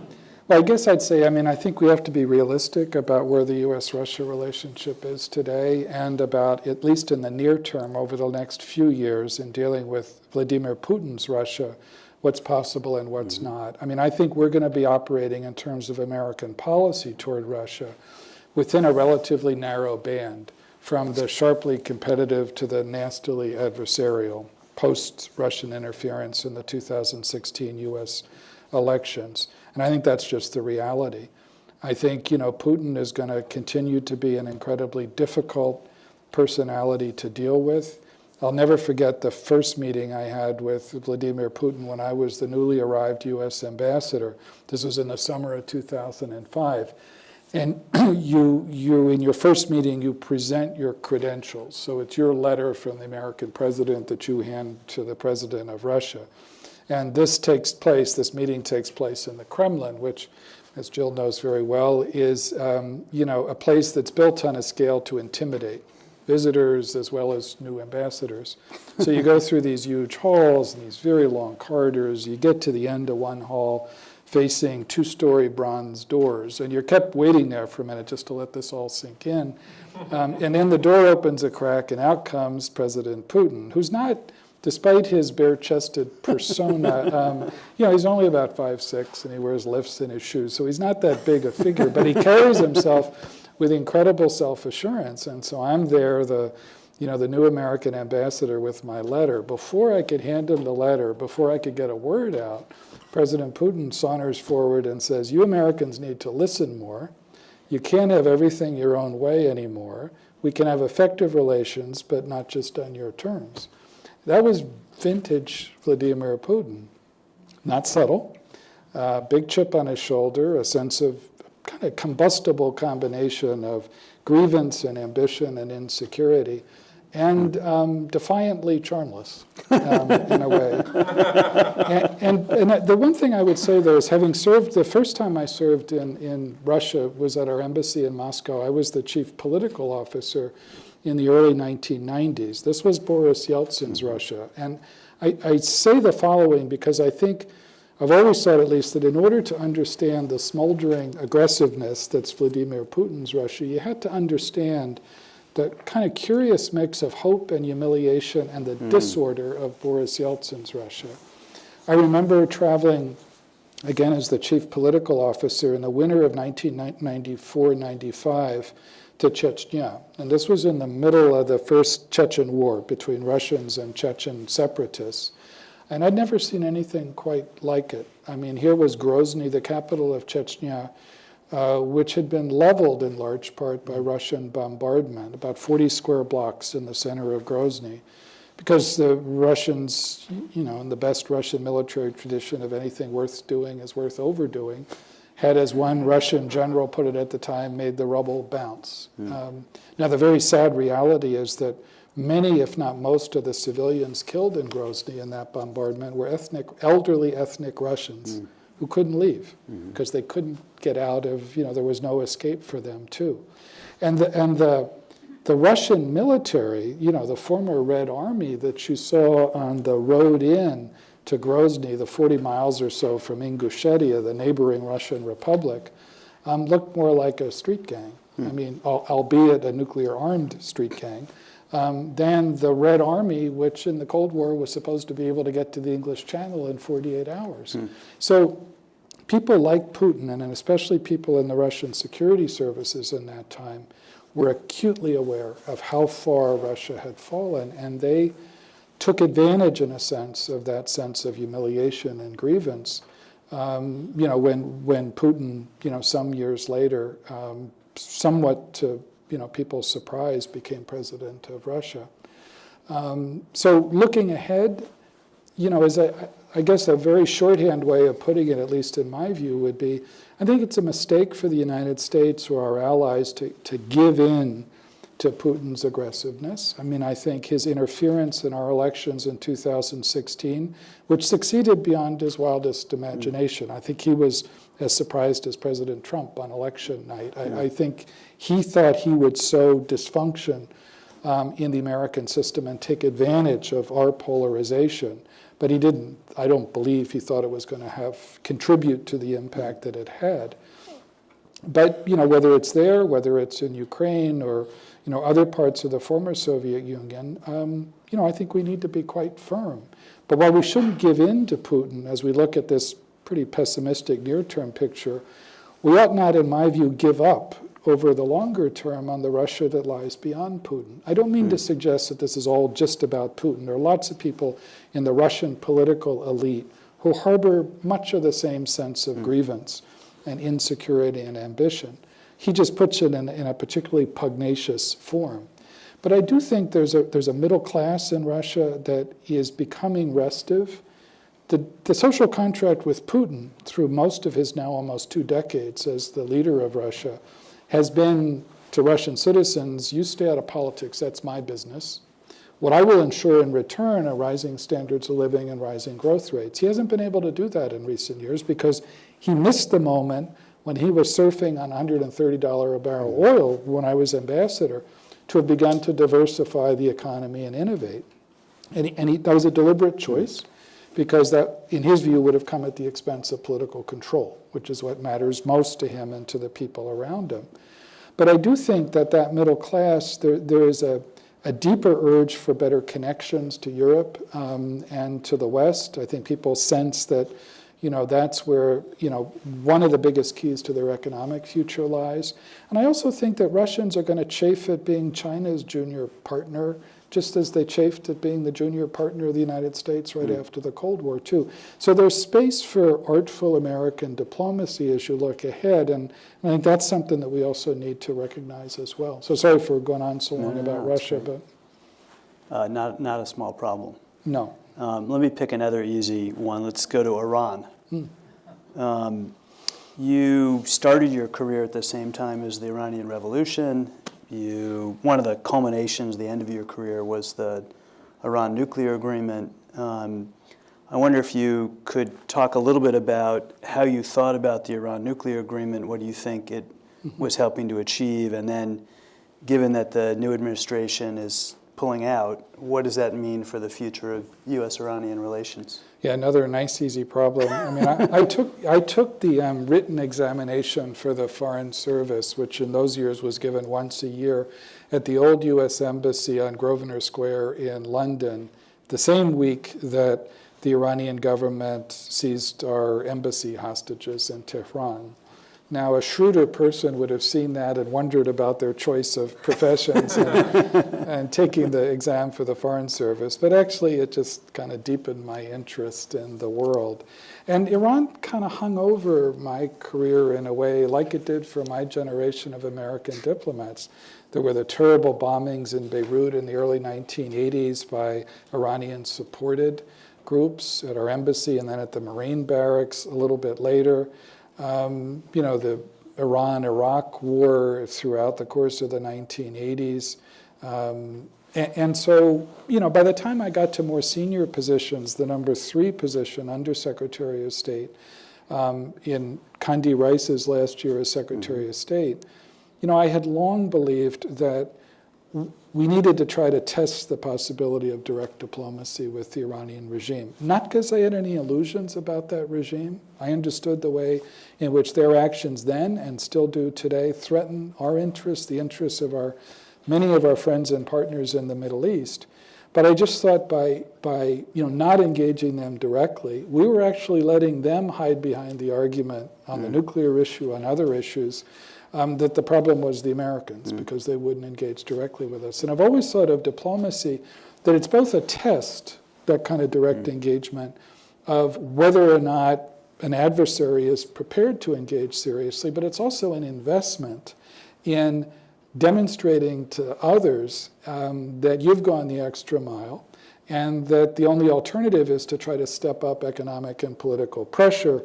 well, I guess I'd say, I mean, I think we have to be realistic about where the U.S.-Russia relationship is today and about, at least in the near term, over the next few years in dealing with Vladimir Putin's Russia, what's possible and what's mm-hmm. not. I mean, I think we're going to be operating in terms of American policy toward Russia within a relatively narrow band from the sharply competitive to the nastily adversarial post-Russian interference in the 2016 U.S. elections. And I think that's just the reality. I think, you know, Putin is going to continue to be an incredibly difficult personality to deal with. I'll never forget the first meeting I had with Vladimir Putin when I was the newly arrived U.S. ambassador. This was in the summer of 2005. And you, you, in your first meeting, you present your credentials. So it's your letter from the American president that you hand to the president of Russia. And this takes place, this meeting takes place in the Kremlin, which, as Jill knows very well, is um, you know, a place that's built on a scale to intimidate visitors as well as new ambassadors. So you go through these huge halls and these very long corridors. You get to the end of one hall facing two-story bronze doors, and you're kept waiting there for a minute just to let this all sink in. Um, and then the door opens a crack, and out comes President Putin, who's not despite his bare-chested persona, um, you know, he's only about five six, and he wears lifts in his shoes, so he's not that big a figure, but he carries himself with incredible self-assurance. And so I'm there, the, you know, the new American ambassador with my letter. Before I could hand him the letter, before I could get a word out, President Putin saunters forward and says, you Americans need to listen more. You can't have everything your own way anymore. We can have effective relations, but not just on your terms. That was vintage Vladimir Putin. Not subtle, uh, big chip on his shoulder, a sense of kind of combustible combination of grievance and ambition and insecurity, and um, defiantly charmless um, in a way. And, and, and, the one thing I would say, though, is having served, the first time I served in, in Russia was at our embassy in Moscow. I was the chief political officer in the early 1990s. This was Boris Yeltsin's Russia. And I, I say the following because I think I've always thought, at least, that in order to understand the smoldering aggressiveness that's Vladimir Putin's Russia, you had to understand the kind of curious mix of hope and humiliation and the mm. disorder of Boris Yeltsin's Russia. I remember traveling, again, as the chief political officer in the winter of 1994-95 to Chechnya. And this was in the middle of the first Chechen war between Russians and Chechen separatists. And I'd never seen anything quite like it. I mean, here was Grozny, the capital of Chechnya, uh, which had been leveled in large part by Russian bombardment, about 40 square blocks in the center of Grozny, because the Russians, you know, in the best Russian military tradition of anything worth doing is worth overdoing, had, as one Russian general put it at the time, made the rubble bounce. Hmm. Um, now, the very sad reality is that many, if not most, of the civilians killed in Grozny in that bombardment were ethnic, elderly ethnic Russians hmm. who couldn't leave hmm. because they couldn't get out of, you know, there was no escape for them too. And the, and the, the Russian military, you know, the former Red Army that you saw on the road in to Grozny, the 40 miles or so from Ingushetia, the neighboring Russian republic, um, looked more like a street gang. I mean, al- albeit a nuclear armed street gang, um, than the Red Army, which in the Cold War was supposed to be able to get to the English Channel in 48 hours. So people like Putin, and especially people in the Russian security services in that time, were acutely aware of how far Russia had fallen, and they took advantage, in a sense, of that sense of humiliation and grievance. Um, you know, when when Putin, you know, some years later, um, somewhat to you know people's surprise, became president of Russia. Um, so looking ahead, you know, as a, I guess a very shorthand way of putting it, at least in my view, would be I think it's a mistake for the United States or our allies to, to give in to Putin's aggressiveness. I mean, I think his interference in our elections in 2016, which succeeded beyond his wildest imagination, I think he was as surprised as President Trump on election night. I, I think he thought he would sow dysfunction um, in the American system and take advantage of our polarization. But he didn't. I don't believe he thought it was going to have contribute to the impact that it had. But you know, whether it's there, whether it's in Ukraine or you know other parts of the former Soviet Union, um, you know, I think we need to be quite firm. But while we shouldn't give in to Putin as we look at this pretty pessimistic near-term picture, we ought not, in my view, give up over the longer term on the Russia that lies beyond Putin. I don't mean to suggest that this is all just about Putin. There are lots of people in the Russian political elite who harbor much of the same sense of grievance and insecurity and ambition. He just puts it in, in a particularly pugnacious form. But I do think there's a, there's a middle class in Russia that is becoming restive. The, the social contract with Putin, through most of his now almost two decades as the leader of Russia, has been to Russian citizens you stay out of politics, that's my business. What I will ensure in return are rising standards of living and rising growth rates. He hasn't been able to do that in recent years because he missed the moment when he was surfing on $130 a barrel oil when I was ambassador to have begun to diversify the economy and innovate. And, he, and he, that was a deliberate choice because that, in his view, would have come at the expense of political control, which is what matters most to him and to the people around him. But I do think that that middle class, there, there is a, a deeper urge for better connections to Europe um, and to the West. I think people sense that, you know, that's where, you know, one of the biggest keys to their economic future lies. And I also think that Russians are going to chafe at being China's junior partner just as they chafed at being the junior partner of the United States right after the Cold War, too. So there's space for artful American diplomacy as you look ahead, and, I think that's something that we also need to recognize as well. So sorry for going on so long
no,
about
no,
Russia, but
Uh, not, not a small problem.
no.
Um, let me pick another easy one. Let's go to Iran. Um, you started your career at the same time as the Iranian Revolution. You, one of the culminations, the end of your career, was the Iran nuclear agreement. Um, I wonder if you could talk a little bit about how you thought about the Iran nuclear agreement. What do you think it was helping to achieve? And then, given that the new administration is pulling out, what does that mean for the future of U.S.-Iranian relations?
Yeah, another nice, easy problem. I mean, I, I took I took the um, written examination for the Foreign Service, which in those years was given once a year, at the old U.S. Embassy on Grosvenor Square in London, the same week that the Iranian government seized our embassy hostages in Tehran. Now, a shrewder person would have seen that and wondered about their choice of professions and, and taking the exam for the Foreign Service. But actually, it just kind of deepened my interest in the world. And Iran kind of hung over my career in a way like it did for my generation of American diplomats. There were the terrible bombings in Beirut in the early 1980s by Iranian-supported groups at our embassy and then at the Marine barracks a little bit later. Um, you know, the Iran-Iraq war throughout the course of the 1980s. Um, and, and, so, you know, by the time I got to more senior positions, the number three position, Undersecretary of State, um, in Condi Rice's last year as Secretary mm -hmm. of State, you know, I had long believed that we needed to try to test the possibility of direct diplomacy with the Iranian regime. Not because I had any illusions about that regime. I understood the way in which their actions then and still do today threaten our interests, the interests of our many of our friends and partners in the Middle East. But I just thought by, by you know, not engaging them directly, we were actually letting them hide behind the argument on mm. the nuclear issue, on other issues, um, that the problem was the Americans mm. because they wouldn't engage directly with us. And I've always thought of diplomacy that it's both a test, that kind of direct mm. engagement, of whether or not an adversary is prepared to engage seriously, but it's also an investment in demonstrating to others um, that you've gone the extra mile and that the only alternative is to try to step up economic and political pressure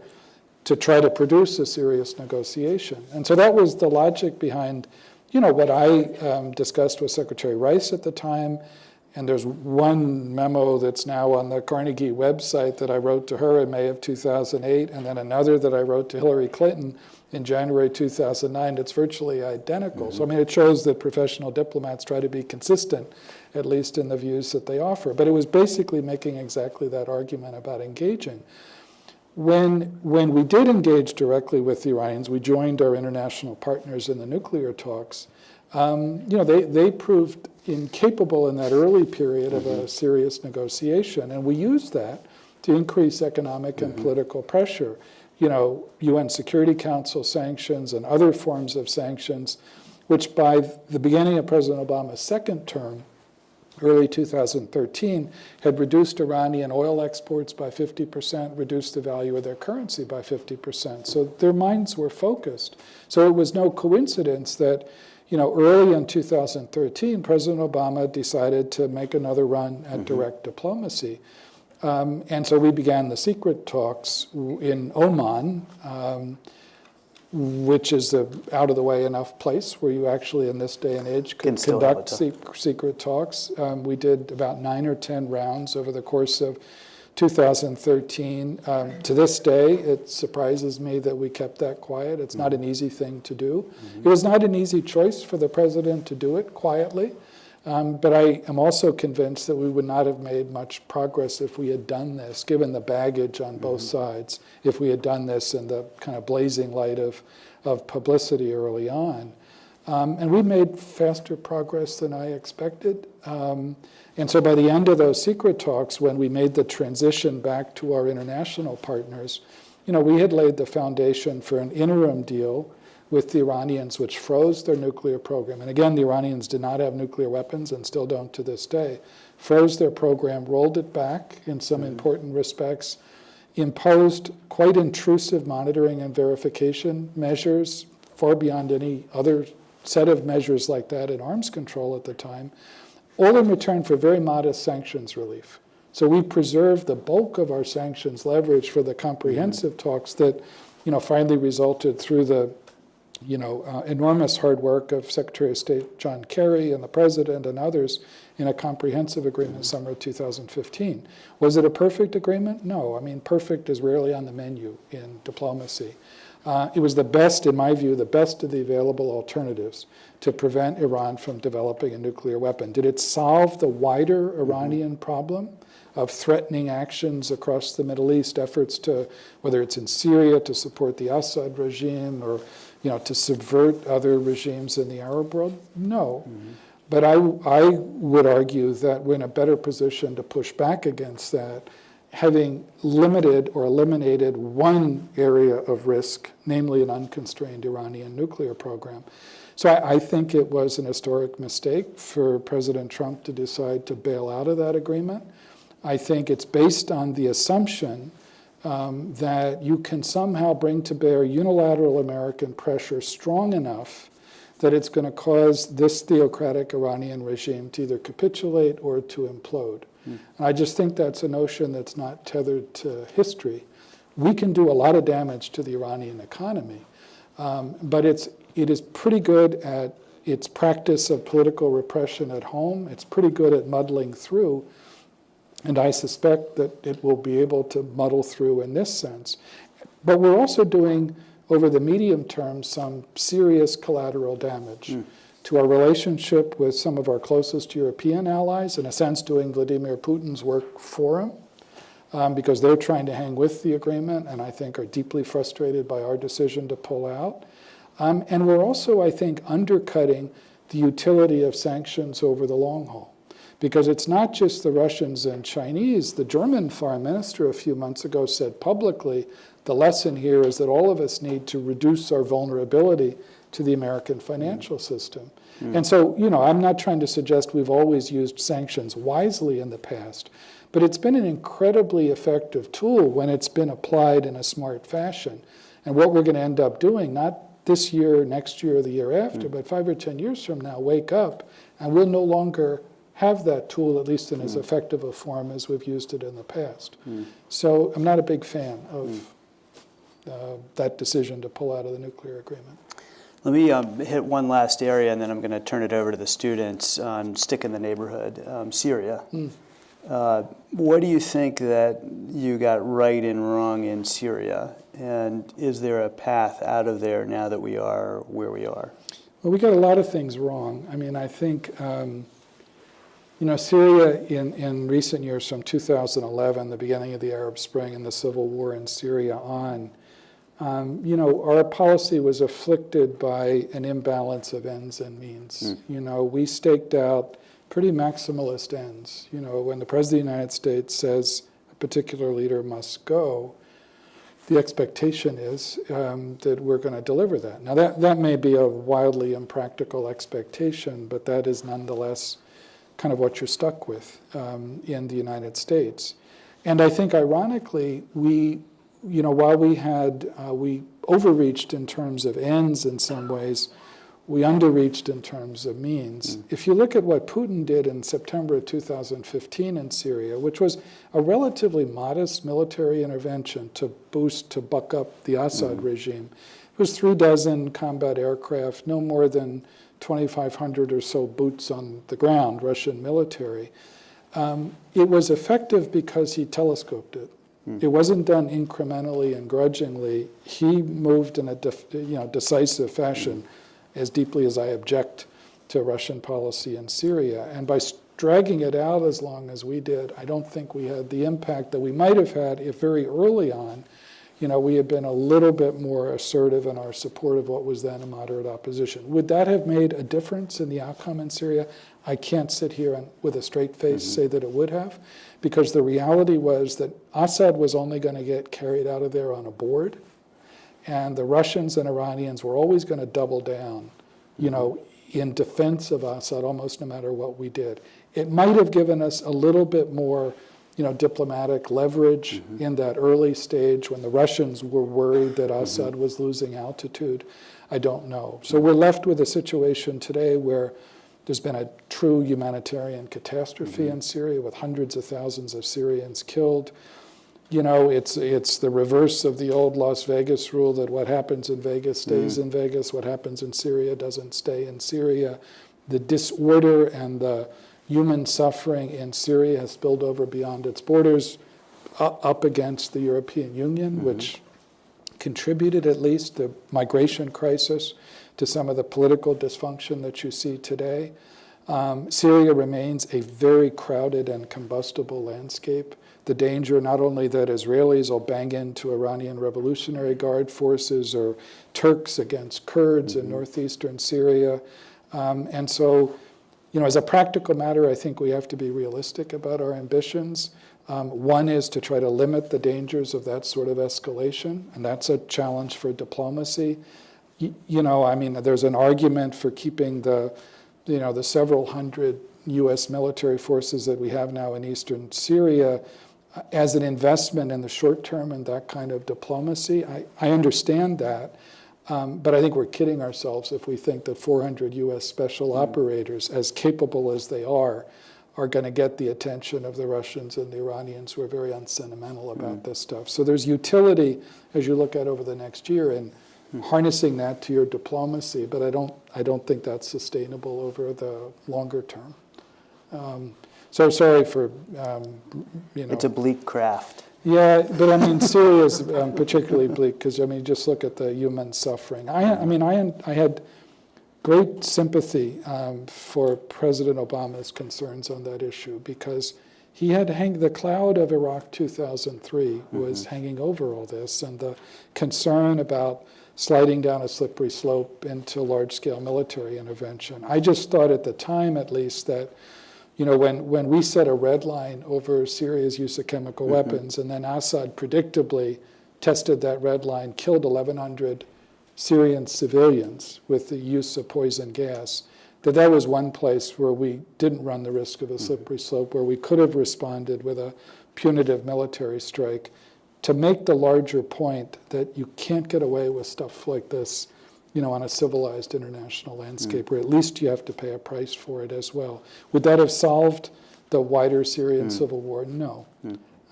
to try to produce a serious negotiation. And so that was the logic behind, you know, what I um, discussed with Secretary Rice at the time. And there's one memo that's now on the Carnegie website that I wrote to her in May of 2008, and then another that I wrote to Hillary Clinton in January 2009 It's virtually identical. Mm -hmm. So I mean, it shows that professional diplomats try to be consistent, at least in the views that they offer. But it was basically making exactly that argument about engaging. When, when we did engage directly with the Iranians, we joined our international partners in the nuclear talks. Um, you know, they, they proved incapable in that early period of a mm-hmm. serious negotiation, and we used that to increase economic and mm -hmm. political pressure. You know, UN Security Council sanctions and other forms of sanctions, which by the beginning of President Obama's second term early 2013, had reduced Iranian oil exports by 50%, reduced the value of their currency by 50%. So their minds were focused. So it was no coincidence that, you know, early in 2013, President Obama decided to make another run at mm -hmm. direct diplomacy. Um, and so we began the secret talks in Oman. Um, which is a out of the way enough place where you actually in this day and age could conduct se secret talks. Um, we did about nine or 10 rounds over the course of 2013. Um, to this day, it surprises me that we kept that quiet. It's not an easy thing to do. Mm -hmm. It was not an easy choice for the president to do it quietly. Um, but I am also convinced that we would not have made much progress if we had done this, given the baggage on both mm -hmm. sides, if we had done this in the kind of blazing light of, of publicity early on. Um, and we made faster progress than I expected. Um, and so by the end of those secret talks, when we made the transition back to our international partners, you know, we had laid the foundation for an interim deal with the Iranians, which froze their nuclear program. And again, the Iranians did not have nuclear weapons and still don't to this day. Froze their program, rolled it back in some mm -hmm. important respects, imposed quite intrusive monitoring and verification measures, far beyond any other set of measures like that in arms control at the time, all in return for very modest sanctions relief. So we preserved the bulk of our sanctions leverage for the comprehensive mm -hmm. talks that you know, finally resulted through the you know, uh, enormous hard work of Secretary of State John Kerry and the President and others in a comprehensive agreement summer of 2015. Was it a perfect agreement? No. I mean, perfect is rarely on the menu in diplomacy. Uh, it was the best, in my view, the best of the available alternatives to prevent Iran from developing a nuclear weapon. Did it solve the wider Iranian problem of threatening actions across the Middle East, efforts to, whether it's in Syria to support the Assad regime or you know, to subvert other regimes in the Arab world? No. Mm -hmm. But I, I would argue that we're in a better position to push back against that having limited or eliminated one area of risk, namely an unconstrained Iranian nuclear program. So I, I, think it was an historic mistake for President Trump to decide to bail out of that agreement. I think it's based on the assumption um, that you can somehow bring to bear unilateral American pressure strong enough that it's going to cause this theocratic Iranian regime to either capitulate or to implode. Mm. And I just think that's a notion that's not tethered to history. We can do a lot of damage to the Iranian economy, um, but it's, it is pretty good at its practice of political repression at home. It's pretty good at muddling through. And I suspect that it will be able to muddle through in this sense. But we're also doing, over the medium term, some serious collateral damage mm. to our relationship with some of our closest European allies, in a sense doing Vladimir Putin's work for him, um, because they're trying to hang with the agreement and I think are deeply frustrated by our decision to pull out. Um, and we're also, I think, undercutting the utility of sanctions over the long haul because it's not just the Russians and Chinese. The German foreign minister a few months ago said publicly, the lesson here is that all of us need to reduce our vulnerability to the American financial mm. system. Mm. And so, you know, I'm not trying to suggest we've always used sanctions wisely in the past, but it's been an incredibly effective tool when it's been applied in a smart fashion. And what we're going to end up doing, not this year, next year, or the year after, mm. but five or 10 years from now, wake up and we'll no longer have that tool, at least in as hmm. effective a form as we've used it in the past. Mm. So I'm not a big fan of mm. uh, that decision to pull out of the nuclear agreement.
Let me um, hit one last area, and then I'm going to turn it over to the students on Stick in the Neighborhood, um, Syria. Mm. Uh, what do you think that you got right and wrong in Syria? And is there a path out of there now that we are where we are?
Well, we got a lot of things wrong. I mean, I think um, you know, Syria in, in recent years, from 2011, the beginning of the Arab Spring and the civil war in Syria on, um, you know, our policy was afflicted by an imbalance of ends and means. Mm. You know, we staked out pretty maximalist ends. You know, when the President of the United States says a particular leader must go, the expectation is um, that we're going to deliver that. Now, that, that may be a wildly impractical expectation, but that is nonetheless kind of what you're stuck with um, in the United States. And I think ironically, we, you know, while we had, uh, we overreached in terms of ends in some ways, we underreached in terms of means. Mm. If you look at what Putin did in September of 2015 in Syria, which was a relatively modest military intervention to boost, to buck up the Assad mm. regime, it was three dozen combat aircraft, no more than 2,500 or so boots on the ground, Russian military. Um, it was effective because he telescoped it. Mm. It wasn't done incrementally and grudgingly. He moved in a you know, decisive fashion, mm. as deeply as I object to Russian policy in Syria. And by dragging it out as long as we did, I don't think we had the impact that we might have had if very early on you know, we had been a little bit more assertive in our support of what was then a moderate opposition. Would that have made a difference in the outcome in Syria? I can't sit here and with a straight face mm -hmm. say that it would have, because the reality was that Assad was only going to get carried out of there on a board, and the Russians and Iranians were always going to double down, you know, in defense of Assad almost no matter what we did. It might have given us a little bit more you know, diplomatic leverage mm -hmm. in that early stage when the Russians were worried that mm-hmm. Assad mm -hmm. was losing altitude? I don't know. So we're left with a situation today where there's been a true humanitarian catastrophe mm -hmm. in Syria with hundreds of thousands of Syrians killed. You know, it's, it's the reverse of the old Las Vegas rule that what happens in Vegas stays mm. in Vegas, what happens in Syria doesn't stay in Syria. The disorder and the human suffering in Syria has spilled over beyond its borders, up against the European Union, mm -hmm. which contributed at least the migration crisis to some of the political dysfunction that you see today. Um, Syria remains a very crowded and combustible landscape. The danger not only that Israelis will bang into Iranian Revolutionary Guard forces or Turks against Kurds mm -hmm. in mm-hmm. northeastern Syria. Um, and so you know, as a practical matter, I think we have to be realistic about our ambitions. Um, One is to try to limit the dangers of that sort of escalation, and that's a challenge for diplomacy. You know, I mean, there's an argument for keeping the, you know, the several hundred U.S. military forces that we have now in eastern Syria uh, as an investment in the short term in that kind of diplomacy. I, I understand that, um, but I think we're kidding ourselves if we think that 400 U.S. special operators, as capable as they are, are going to get the attention of the Russians and the Iranians who are very unsentimental about this stuff. So there's utility as you look at over the next year in harnessing that to your diplomacy, but I don't, I don't think that's sustainable over the longer term. Um, so sorry for, um, you know.
It's a bleak craft.
Yeah, but I mean, Syria is um, particularly bleak because I mean, just look at the human suffering. I, I mean, I, I had great sympathy um, for President Obama's concerns on that issue because he had hang the cloud of Iraq 2003 was hanging over all this, and the concern about sliding down a slippery slope into large-scale military intervention. I just thought at the time, at least, that you know, when, when we set a red line over Syria's use of chemical mm-hmm. weapons, and then Assad predictably tested that red line, killed 1,100 Syrian civilians with the use of poison gas, that that was one place where we didn't run the risk of a mm-hmm. slippery slope, where we could have responded with a punitive military strike. To make the larger point that you can't get away with stuff like this you know, on a civilized international landscape, or at least you have to pay a price for it as well. Would that have solved the wider Syrian civil war? No.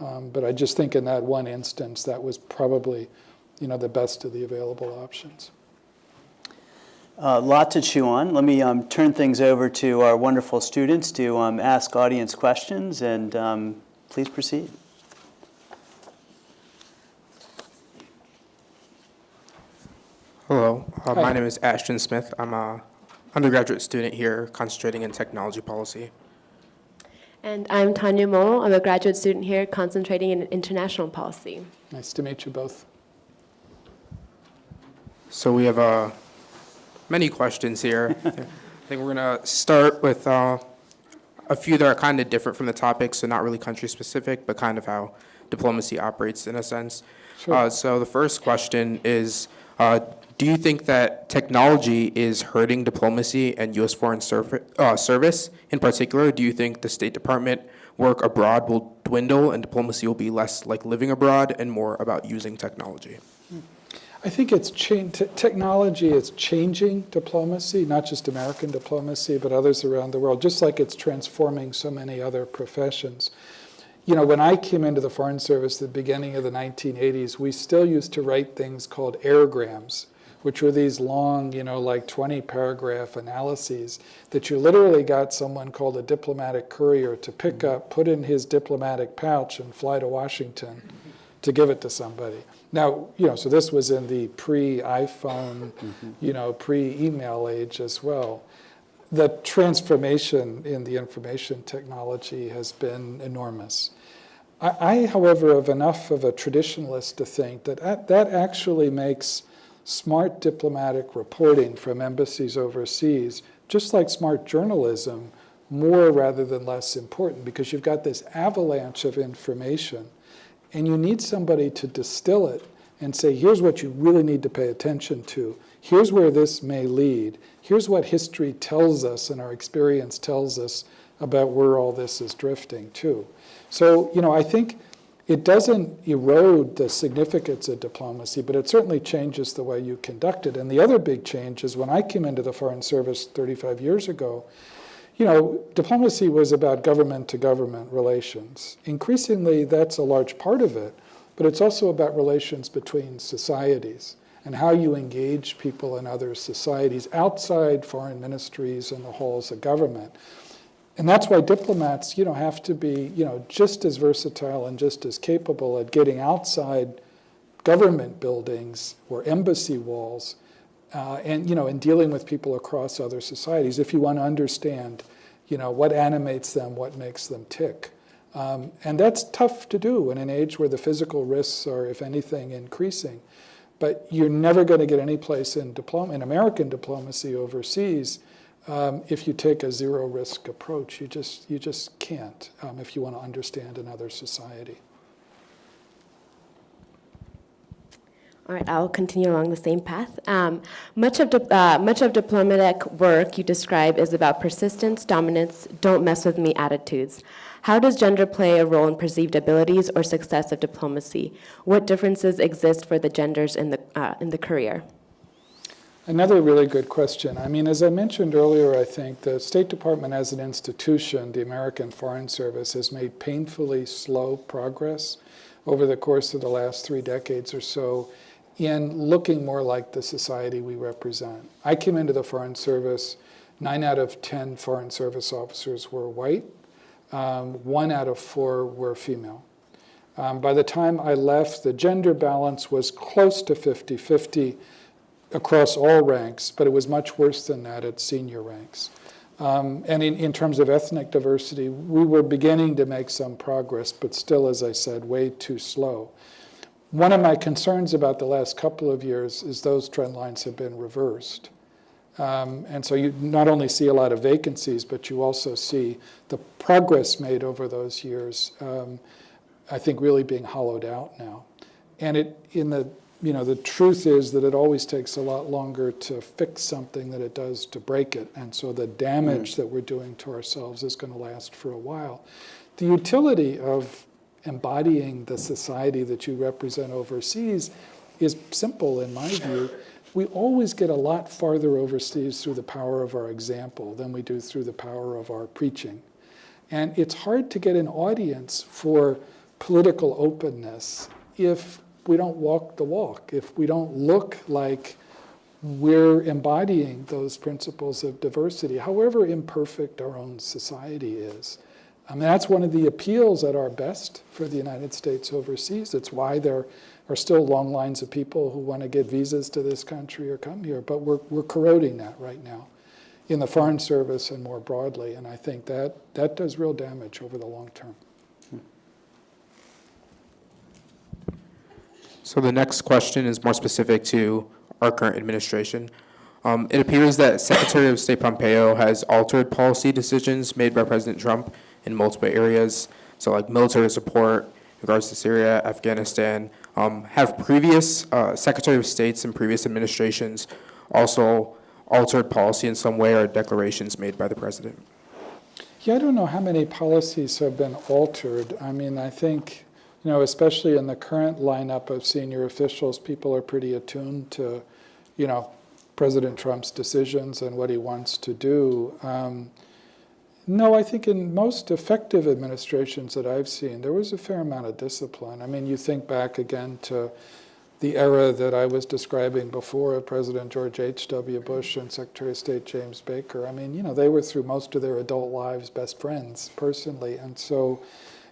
Um, but I just think in that one instance, that was probably, you know, the best of the available options.
A lot to chew on. Let me um, turn things over to our wonderful students to um, ask audience questions, and um, please proceed.
Hello, uh, my name is Ashton Smith. I'm a undergraduate student here concentrating in technology policy.
And I'm Tanya Mo. I'm a graduate student here concentrating in international policy.
Nice to meet you both.
So we have uh, many questions here. I think we're going to start with uh, a few that are kind of different from the topic, so not really country specific, but kind of how diplomacy operates in a sense.
Sure.
Uh, so the first question is uh, Do you think that technology is hurting diplomacy and U.S. foreign uh, service? In particular, do you think the State Department work abroad will dwindle and diplomacy will be less like living abroad and more about using technology?
I think it's technology is changing diplomacy, not just American diplomacy, but others around the world, just like it's transforming so many other professions. You know, when I came into the Foreign Service at the beginning of the 1980s, we still used to write things called airgrams, which were these long, you know, like 20 paragraph analyses that you literally got someone called a diplomatic courier to pick mm-hmm. up, put in his diplomatic pouch, and fly to Washington mm-hmm. to give it to somebody. Now, you know, so this was in the pre-iPhone, mm-hmm. you know, pre-email age as well. The transformation in the information technology has been enormous. I, I, however, have enough of a traditionalist to think that that that actually makes smart diplomatic reporting from embassies overseas, just like smart journalism, more rather than less important because you've got this avalanche of information and you need somebody to distill it and say, here's what you really need to pay attention to. Here's where this may lead. Here's what history tells us and our experience tells us about where all this is drifting to. So, you know, I think it doesn't erode the significance of diplomacy, but it certainly changes the way you conduct it. And the other big change is when I came into the Foreign Service 35 years ago, you know, diplomacy was about government to government relations. Increasingly, that's a large part of it, but it's also about relations between societies and how you engage people in other societies outside foreign ministries and the halls of government. And that's why diplomats, you know, have to be, you know, just as versatile and just as capable at getting outside government buildings or embassy walls uh, and you know, in dealing with people across other societies, if you want to understand, you know, what animates them, what makes them tick, um, and that's tough to do in an age where the physical risks are, if anything, increasing. But you're never going to get any place in diplom- in American diplomacy overseas um, if you take a zero risk approach. You just, you just can't um, if you want to understand another society.
All right, I'll continue along the same path. Um, much, of uh, much of diplomatic work you describe is about persistence, dominance, don't mess with me attitudes. How does gender play a role in perceived abilities or success of diplomacy? What differences exist for the genders in the, uh, in the career?
Another really good question. I mean, as I mentioned earlier, I think the State Department as an institution, the American Foreign Service, has made painfully slow progress over the course of the last three decades or so in looking more like the society we represent. I came into the Foreign Service, nine out of 10 Foreign Service officers were white, um, one out of four were female. Um, by the time I left, the gender balance was close to 50 50 across all ranks, but it was much worse than that at senior ranks. Um, and in, in terms of ethnic diversity, we were beginning to make some progress, but still, as I said, way too slow. One of my concerns about the last couple of years is those trend lines have been reversed. Um, and so you not only see a lot of vacancies, but you also see the progress made over those years, um, I think, really being hollowed out now. And it, in the, you know, the truth is that it always takes a lot longer to fix something than it does to break it. And so the damage mm. that we're doing to ourselves is going to last for a while. The utility of embodying the society that you represent overseas is simple in my view. We always get a lot farther overseas through the power of our example than we do through the power of our preaching. And it's hard to get an audience for political openness if we don't walk the walk, if we don't look like we're embodying those principles of diversity, however imperfect our own society is. I mean, that's one of the appeals at our best for the United States overseas. It's why there are still long lines of people who want to get visas to this country or come here. But we're, we're corroding that right now in the Foreign Service and more broadly. And I think that, that does real damage over the long term.
So the next question is more specific to our current administration. Um, it appears that Secretary of State Pompeo has altered policy decisions made by President Trump in multiple areas. So like military support in regards to Syria, Afghanistan. Um, have previous uh, Secretary of States and previous administrations also altered policy in some way or declarations made by the president?
Yeah, I don't know how many policies have been altered. I mean, I think, you know, especially in the current lineup of senior officials, people are pretty attuned to, you know, President Trump's decisions and what he wants to do. Um, no, I think in most effective administrations that I've seen, there was a fair amount of discipline. I mean, you think back again to the era that I was describing before of President George H.W. Bush and Secretary of State James Baker. I mean, you know, they were through most of their adult lives best friends personally. And so,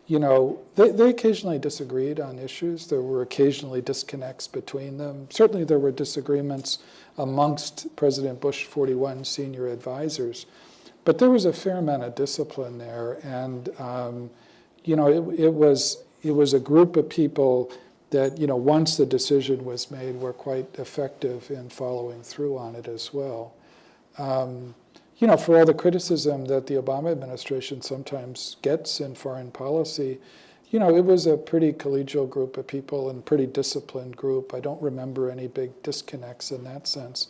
you know, they, they occasionally disagreed on issues. There were occasionally disconnects between them. Certainly there were disagreements amongst President Bush 41 senior advisors. But there was a fair amount of discipline there. And, um, you know, it, it, was, it was a group of people that, you know, once the decision was made, were quite effective in following through on it as well. Um, you know, for all the criticism that the Obama administration sometimes gets in foreign policy, you know, it was a pretty collegial group of people and pretty disciplined group. I don't remember any big disconnects in that sense.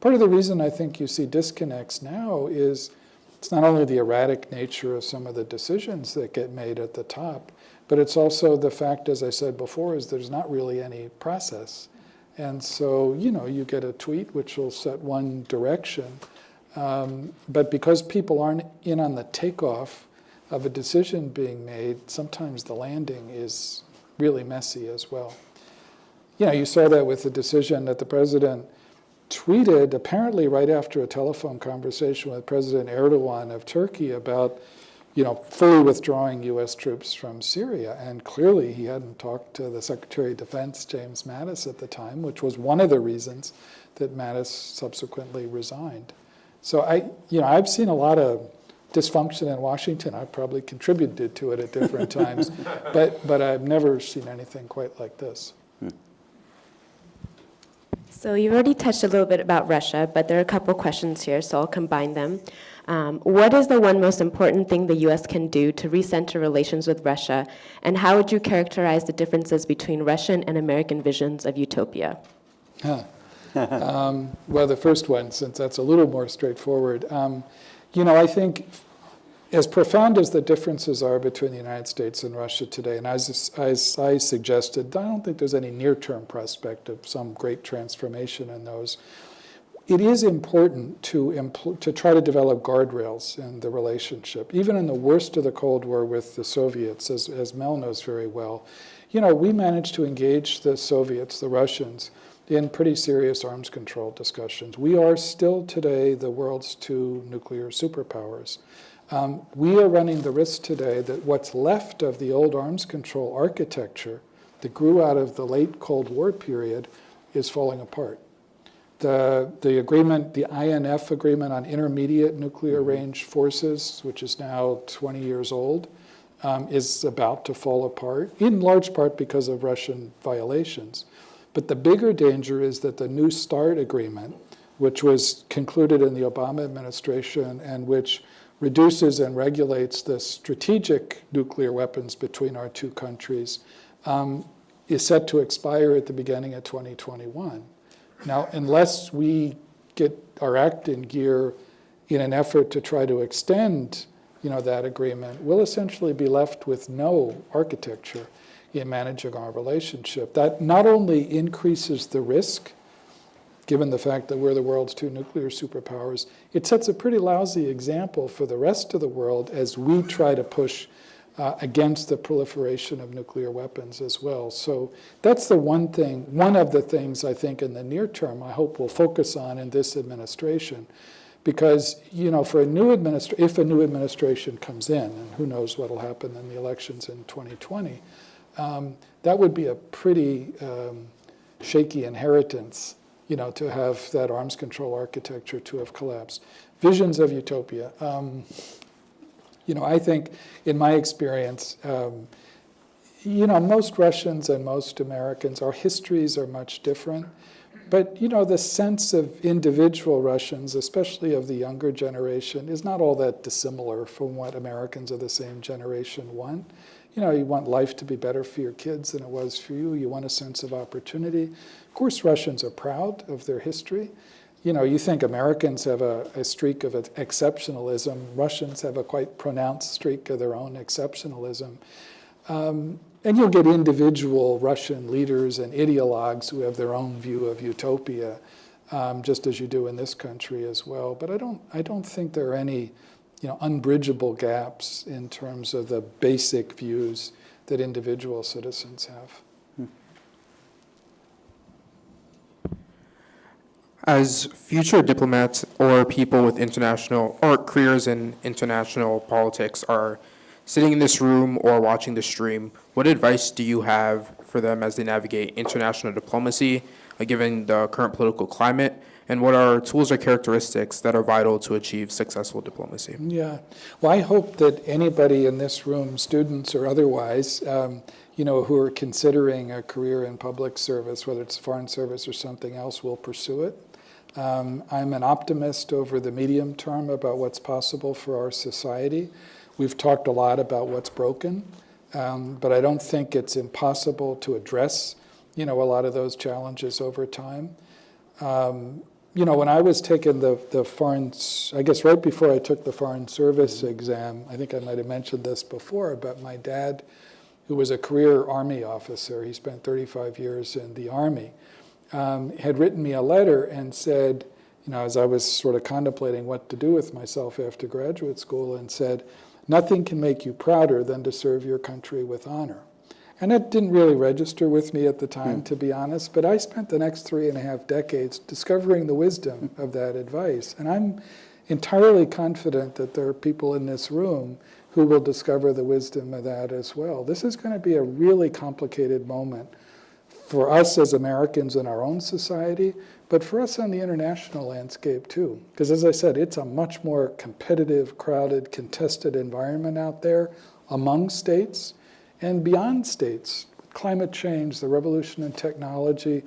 Part of the reason I think you see disconnects now is it's not only the erratic nature of some of the decisions that get made at the top, but it's also the fact, as I said before, is there's not really any process. And so, you know, you get a tweet which will set one direction, um, but because people aren't in on the takeoff of a decision being made, sometimes the landing is really messy as well. You know, you saw that with the decision that the president tweeted apparently right after a telephone conversation with President Erdogan of Turkey about, you know, fully withdrawing U.S. troops from Syria. And clearly he hadn't talked to the Secretary of Defense, James Mattis, at the time, which was one of the reasons that Mattis subsequently resigned. So I, you know, I've seen a lot of dysfunction in Washington. I've probably contributed to it at different times, but, but I've never seen anything quite like this.
So you've already touched a little bit about Russia, but there are a couple questions here, so I'll combine them. Um, what is the one most important thing the U.S. can do to recenter relations with Russia, and how would you characterize the differences between Russian and American visions of utopia?
Huh. um, well, the first one, since that's a little more straightforward. Um, you know, I think as profound as the differences are between the United States and Russia today, and as, as I suggested, I don't think there's any near-term prospect of some great transformation in those. It is important to, to try to develop guardrails in the relationship. Even in the worst of the Cold War with the Soviets, as, as Mel knows very well, you know, we managed to engage the Soviets, the Russians, in pretty serious arms control discussions. We are still today the world's two nuclear superpowers. Um, we are running the risk today that what's left of the old arms control architecture that grew out of the late Cold War period is falling apart. The, the agreement, the INF agreement on intermediate nuclear mm-hmm. range forces, which is now 20 years old, um, is about to fall apart, in large part because of Russian violations. But the bigger danger is that the New START agreement, which was concluded in the Obama administration and which reduces and regulates the strategic nuclear weapons between our two countries, um, is set to expire at the beginning of 2021. Now, unless we get our act in gear in an effort to try to extend you know, that agreement, we'll essentially be left with no architecture in managing our relationship. That not only increases the risk given the fact that we're the world's two nuclear superpowers, it sets a pretty lousy example for the rest of the world as we try to push uh, against the proliferation of nuclear weapons as well. So that's the one thing, one of the things I think in the near term I hope we'll focus on in this administration. Because, you know, for a new administration, if a new administration comes in, and who knows what will happen in the elections in 2020, um, that would be a pretty um, shaky inheritance you know, to have that arms control architecture to have collapsed. Visions of utopia. Um, you know, I think in my experience, um, you know, most Russians and most Americans, our histories are much different. But, you know, the sense of individual Russians, especially of the younger generation, is not all that dissimilar from what Americans of the same generation want. You know, you want life to be better for your kids than it was for you. You want a sense of opportunity. Of course, Russians are proud of their history. You know, you think Americans have a, a streak of exceptionalism. Russians have a quite pronounced streak of their own exceptionalism. Um, and you'll get individual Russian leaders and ideologues who have their own view of utopia, um, just as you do in this country as well. But I don't, I don't think there are any you know, unbridgeable gaps in terms of the basic views that individual citizens have.
As future diplomats or people with international or careers in international politics are sitting in this room or watching the stream, what advice do you have for them as they navigate international diplomacy, uh, given the current political climate, and what are tools or characteristics that are vital to achieve successful diplomacy?
Yeah, well, I hope that anybody in this room, students or otherwise, um, you know, who are considering a career in public service, whether it's foreign service or something else, will pursue it. Um, I'm an optimist over the medium term about what's possible for our society. We've talked a lot about what's broken, um, but I don't think it's impossible to address, you know, a lot of those challenges over time. Um, you know, when I was taking the, the foreign, I guess right before I took the foreign service exam, I think I might have mentioned this before, but my dad, who was a career Army officer, he spent 35 years in the Army, um, had written me a letter and said, you know, as I was sort of contemplating what to do with myself after graduate school, and said, nothing can make you prouder than to serve your country with honor. And that didn't really register with me at the time, mm. to be honest, but I spent the next three and a half decades discovering the wisdom of that advice. And I'm entirely confident that there are people in this room who will discover the wisdom of that as well. This is going to be a really complicated moment for us as Americans in our own society, but for us on the international landscape too. Because as I said, it's a much more competitive, crowded, contested environment out there among states and beyond states. Climate change, the revolution in technology,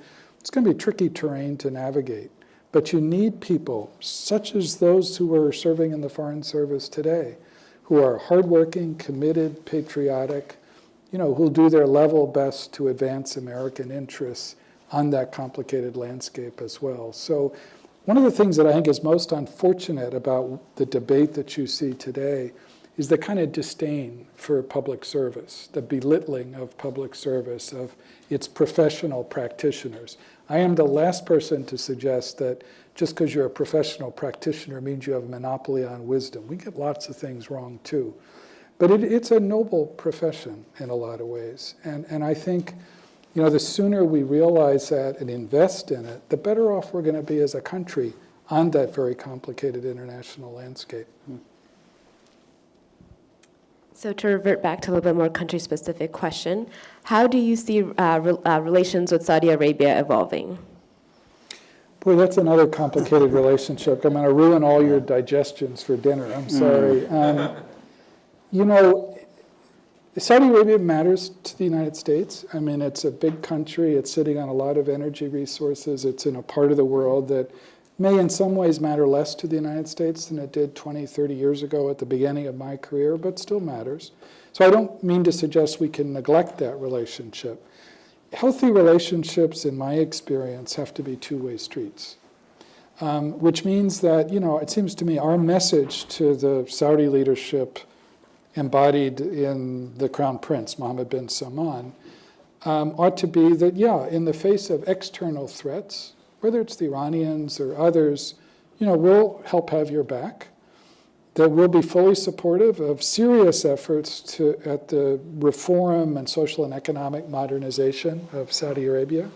It's going to be tricky terrain to navigate. But you need people, such as those who are serving in the Foreign Service today, who are hardworking, committed, patriotic, you know, who'll do their level best to advance American interests on that complicated landscape as well. So one of the things that I think is most unfortunate about the debate that you see today is the kind of disdain for public service, the belittling of public service, of its professional practitioners. I am the last person to suggest that just because you're a professional practitioner means you have a monopoly on wisdom. We get lots of things wrong too. But it, it's a noble profession in a lot of ways. And, and I think, you know, the sooner we realize that and invest in it, the better off we're going to be as a country on that very complicated international landscape.
So to revert back to a little bit more country-specific question, how do you see uh, re- uh, relations with Saudi Arabia evolving?
Boy, that's another complicated relationship. I'm going to ruin all your digestions for dinner. I'm sorry. Um, you know, Saudi Arabia matters to the United States. I mean, it's a big country. It's sitting on a lot of energy resources. It's in a part of the world that may in some ways matter less to the United States than it did 20, 30 years ago at the beginning of my career, but still matters. So I don't mean to suggest we can neglect that relationship. Healthy relationships, in my experience, have to be two-way streets. Um, which means that, you know, it seems to me our message to the Saudi leadership embodied in the Crown Prince, Mohammed bin Salman, um, ought to be that, yeah, in the face of external threats, whether it's the Iranians or others, you know, we'll help have your back. That we'll be fully supportive of serious efforts to, at the reform and social and economic modernization of Saudi Arabia.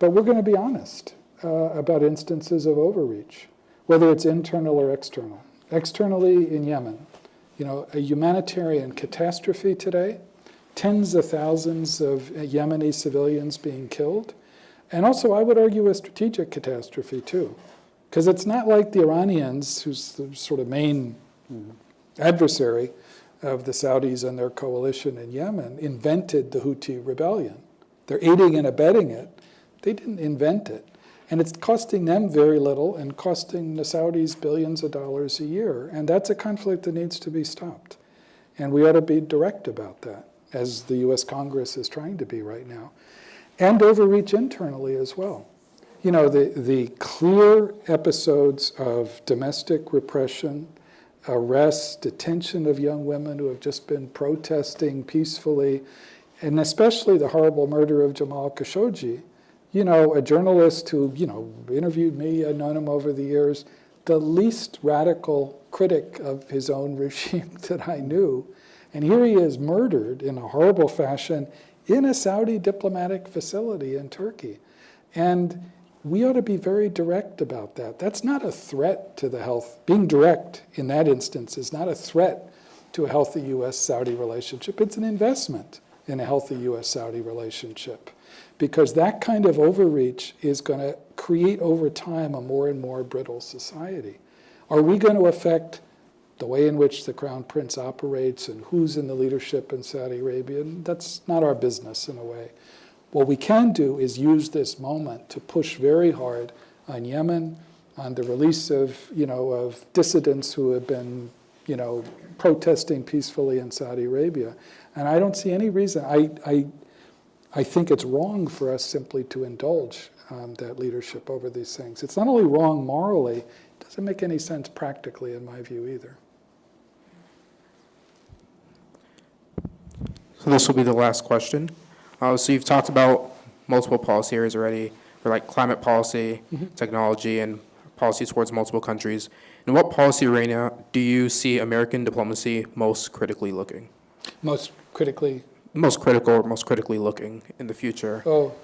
But we're going to be honest uh, about instances of overreach, whether it's internal or external. Externally in Yemen, you know, a humanitarian catastrophe today, tens of thousands of Yemeni civilians being killed, and also, I would argue, a strategic catastrophe too. Because it's not like the Iranians, who's the sort of main adversary of the Saudis and their coalition in Yemen, invented the Houthi rebellion. They're aiding and abetting it. They didn't invent it. And it's costing them very little and costing the Saudis billions of dollars a year. And that's a conflict that needs to be stopped. And we ought to be direct about that, as the US Congress is trying to be right now. And overreach internally as well. You know, the, the clear episodes of domestic repression, arrests, detention of young women who have just been protesting peacefully, and especially the horrible murder of Jamal Khashoggi, you know, a journalist who, you know, interviewed me, I've known him over the years, the least radical critic of his own regime that I knew. And here he is murdered in a horrible fashion in a Saudi diplomatic facility in Turkey. And we ought to be very direct about that. That's not a threat to the health. Being direct in that instance is not a threat to a healthy US Saudi relationship. It's an investment in a healthy US Saudi relationship because that kind of overreach is going to create over time a more and more brittle society. Are we going to affect the way in which the Crown Prince operates and who's in the leadership in Saudi Arabia? That's not our business in a way. What we can do is use this moment to push very hard on Yemen, on the release of, you know, of dissidents who have been, you know, protesting peacefully in Saudi Arabia. And I don't see any reason. I, I, I think it's wrong for us simply to indulge um, that leadership over these things. It's not only wrong morally, it doesn't make any sense practically, in my view, either.
So this will be the last question. Uh, so you've talked about multiple policy areas already, for like climate policy, technology, and policy towards multiple countries. In what policy arena do you see American diplomacy most critically looking?
Most critically,
Most critical or most critically looking in the future?
oh,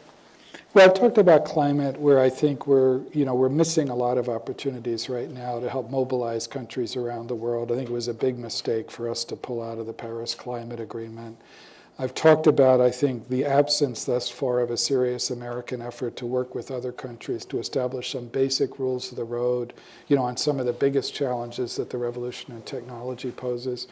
well, I've talked about climate where I think we're, you know, we're missing a lot of opportunities right now to help mobilize countries around the world. I think it was a big mistake for us to pull out of the Paris Climate Agreement. I've talked about, I think, the absence thus far of a serious American effort to work with other countries to establish some basic rules of the road, you know, on some of the biggest challenges that the revolution in technology poses.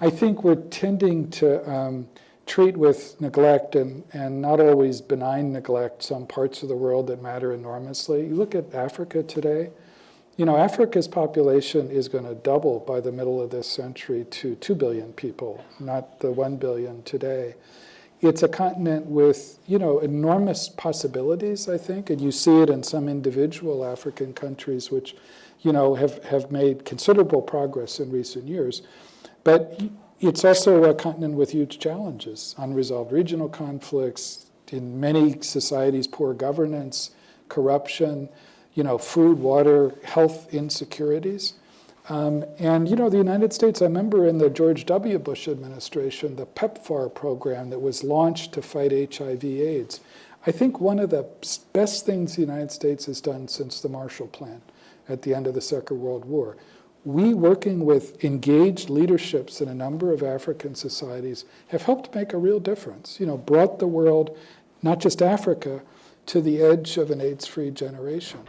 I think we're tending to um, treat with neglect and, and not always benign neglect some parts of the world that matter enormously. You look at Africa today, you know, Africa's population is going to double by the middle of this century to 2 billion people, not the 1 billion today. It's a continent with, you know, enormous possibilities, I think, and you see it in some individual African countries which, you know, have, have made considerable progress in recent years. But it's also a continent with huge challenges, unresolved regional conflicts, in many societies, poor governance, corruption, you know, food, water, health insecurities. Um, and, you know, the United States, I remember in the George W. Bush administration, the PEPFAR program that was launched to fight HIV AIDS. I think one of the best things the United States has done since the Marshall Plan at the end of the Second World War. We, working with engaged leaderships in a number of African societies, have helped make a real difference. You know, brought the world, not just Africa, to the edge of an AIDS-free generation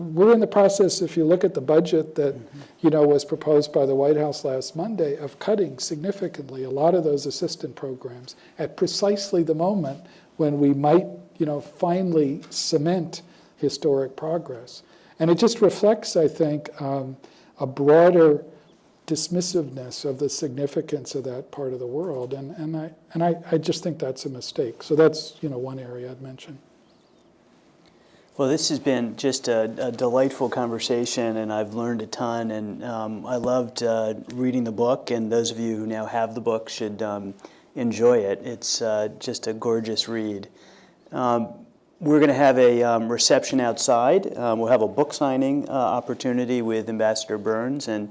we're in the process, if you look at the budget that you know was proposed by the White House last Monday, of cutting significantly a lot of those assistant programs at precisely the moment when we might you know finally cement historic progress. And it just reflects, I think, um, a broader dismissiveness of the significance of that part of the world. And, and, I, and I, I just think that's a mistake. So that's you know one area I'd mention.
Well, this has been just a, a, delightful conversation, and I've learned a ton. And um, I loved uh, reading the book, and those of you who now have the book should um, enjoy it. It's uh, just a gorgeous read. Um, we're going to have a um, reception outside. Um, we'll have a book signing uh, opportunity with Ambassador Burns, and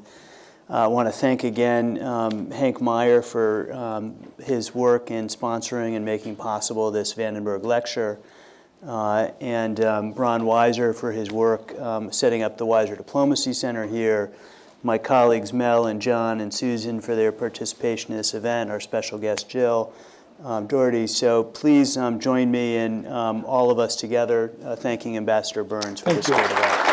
uh, I want to thank again um, Hank Meijer for his work in sponsoring and making possible this Vandenberg Lecture uh, and um, Ron Weiser for his work um, setting up the Weiser Diplomacy Center here, my colleagues Mel and John and Susan for their participation in this event, our special guest Jill um, Dougherty. So please um, join me and um, all of us together uh, thanking Ambassador Burns for
Thank
this great event.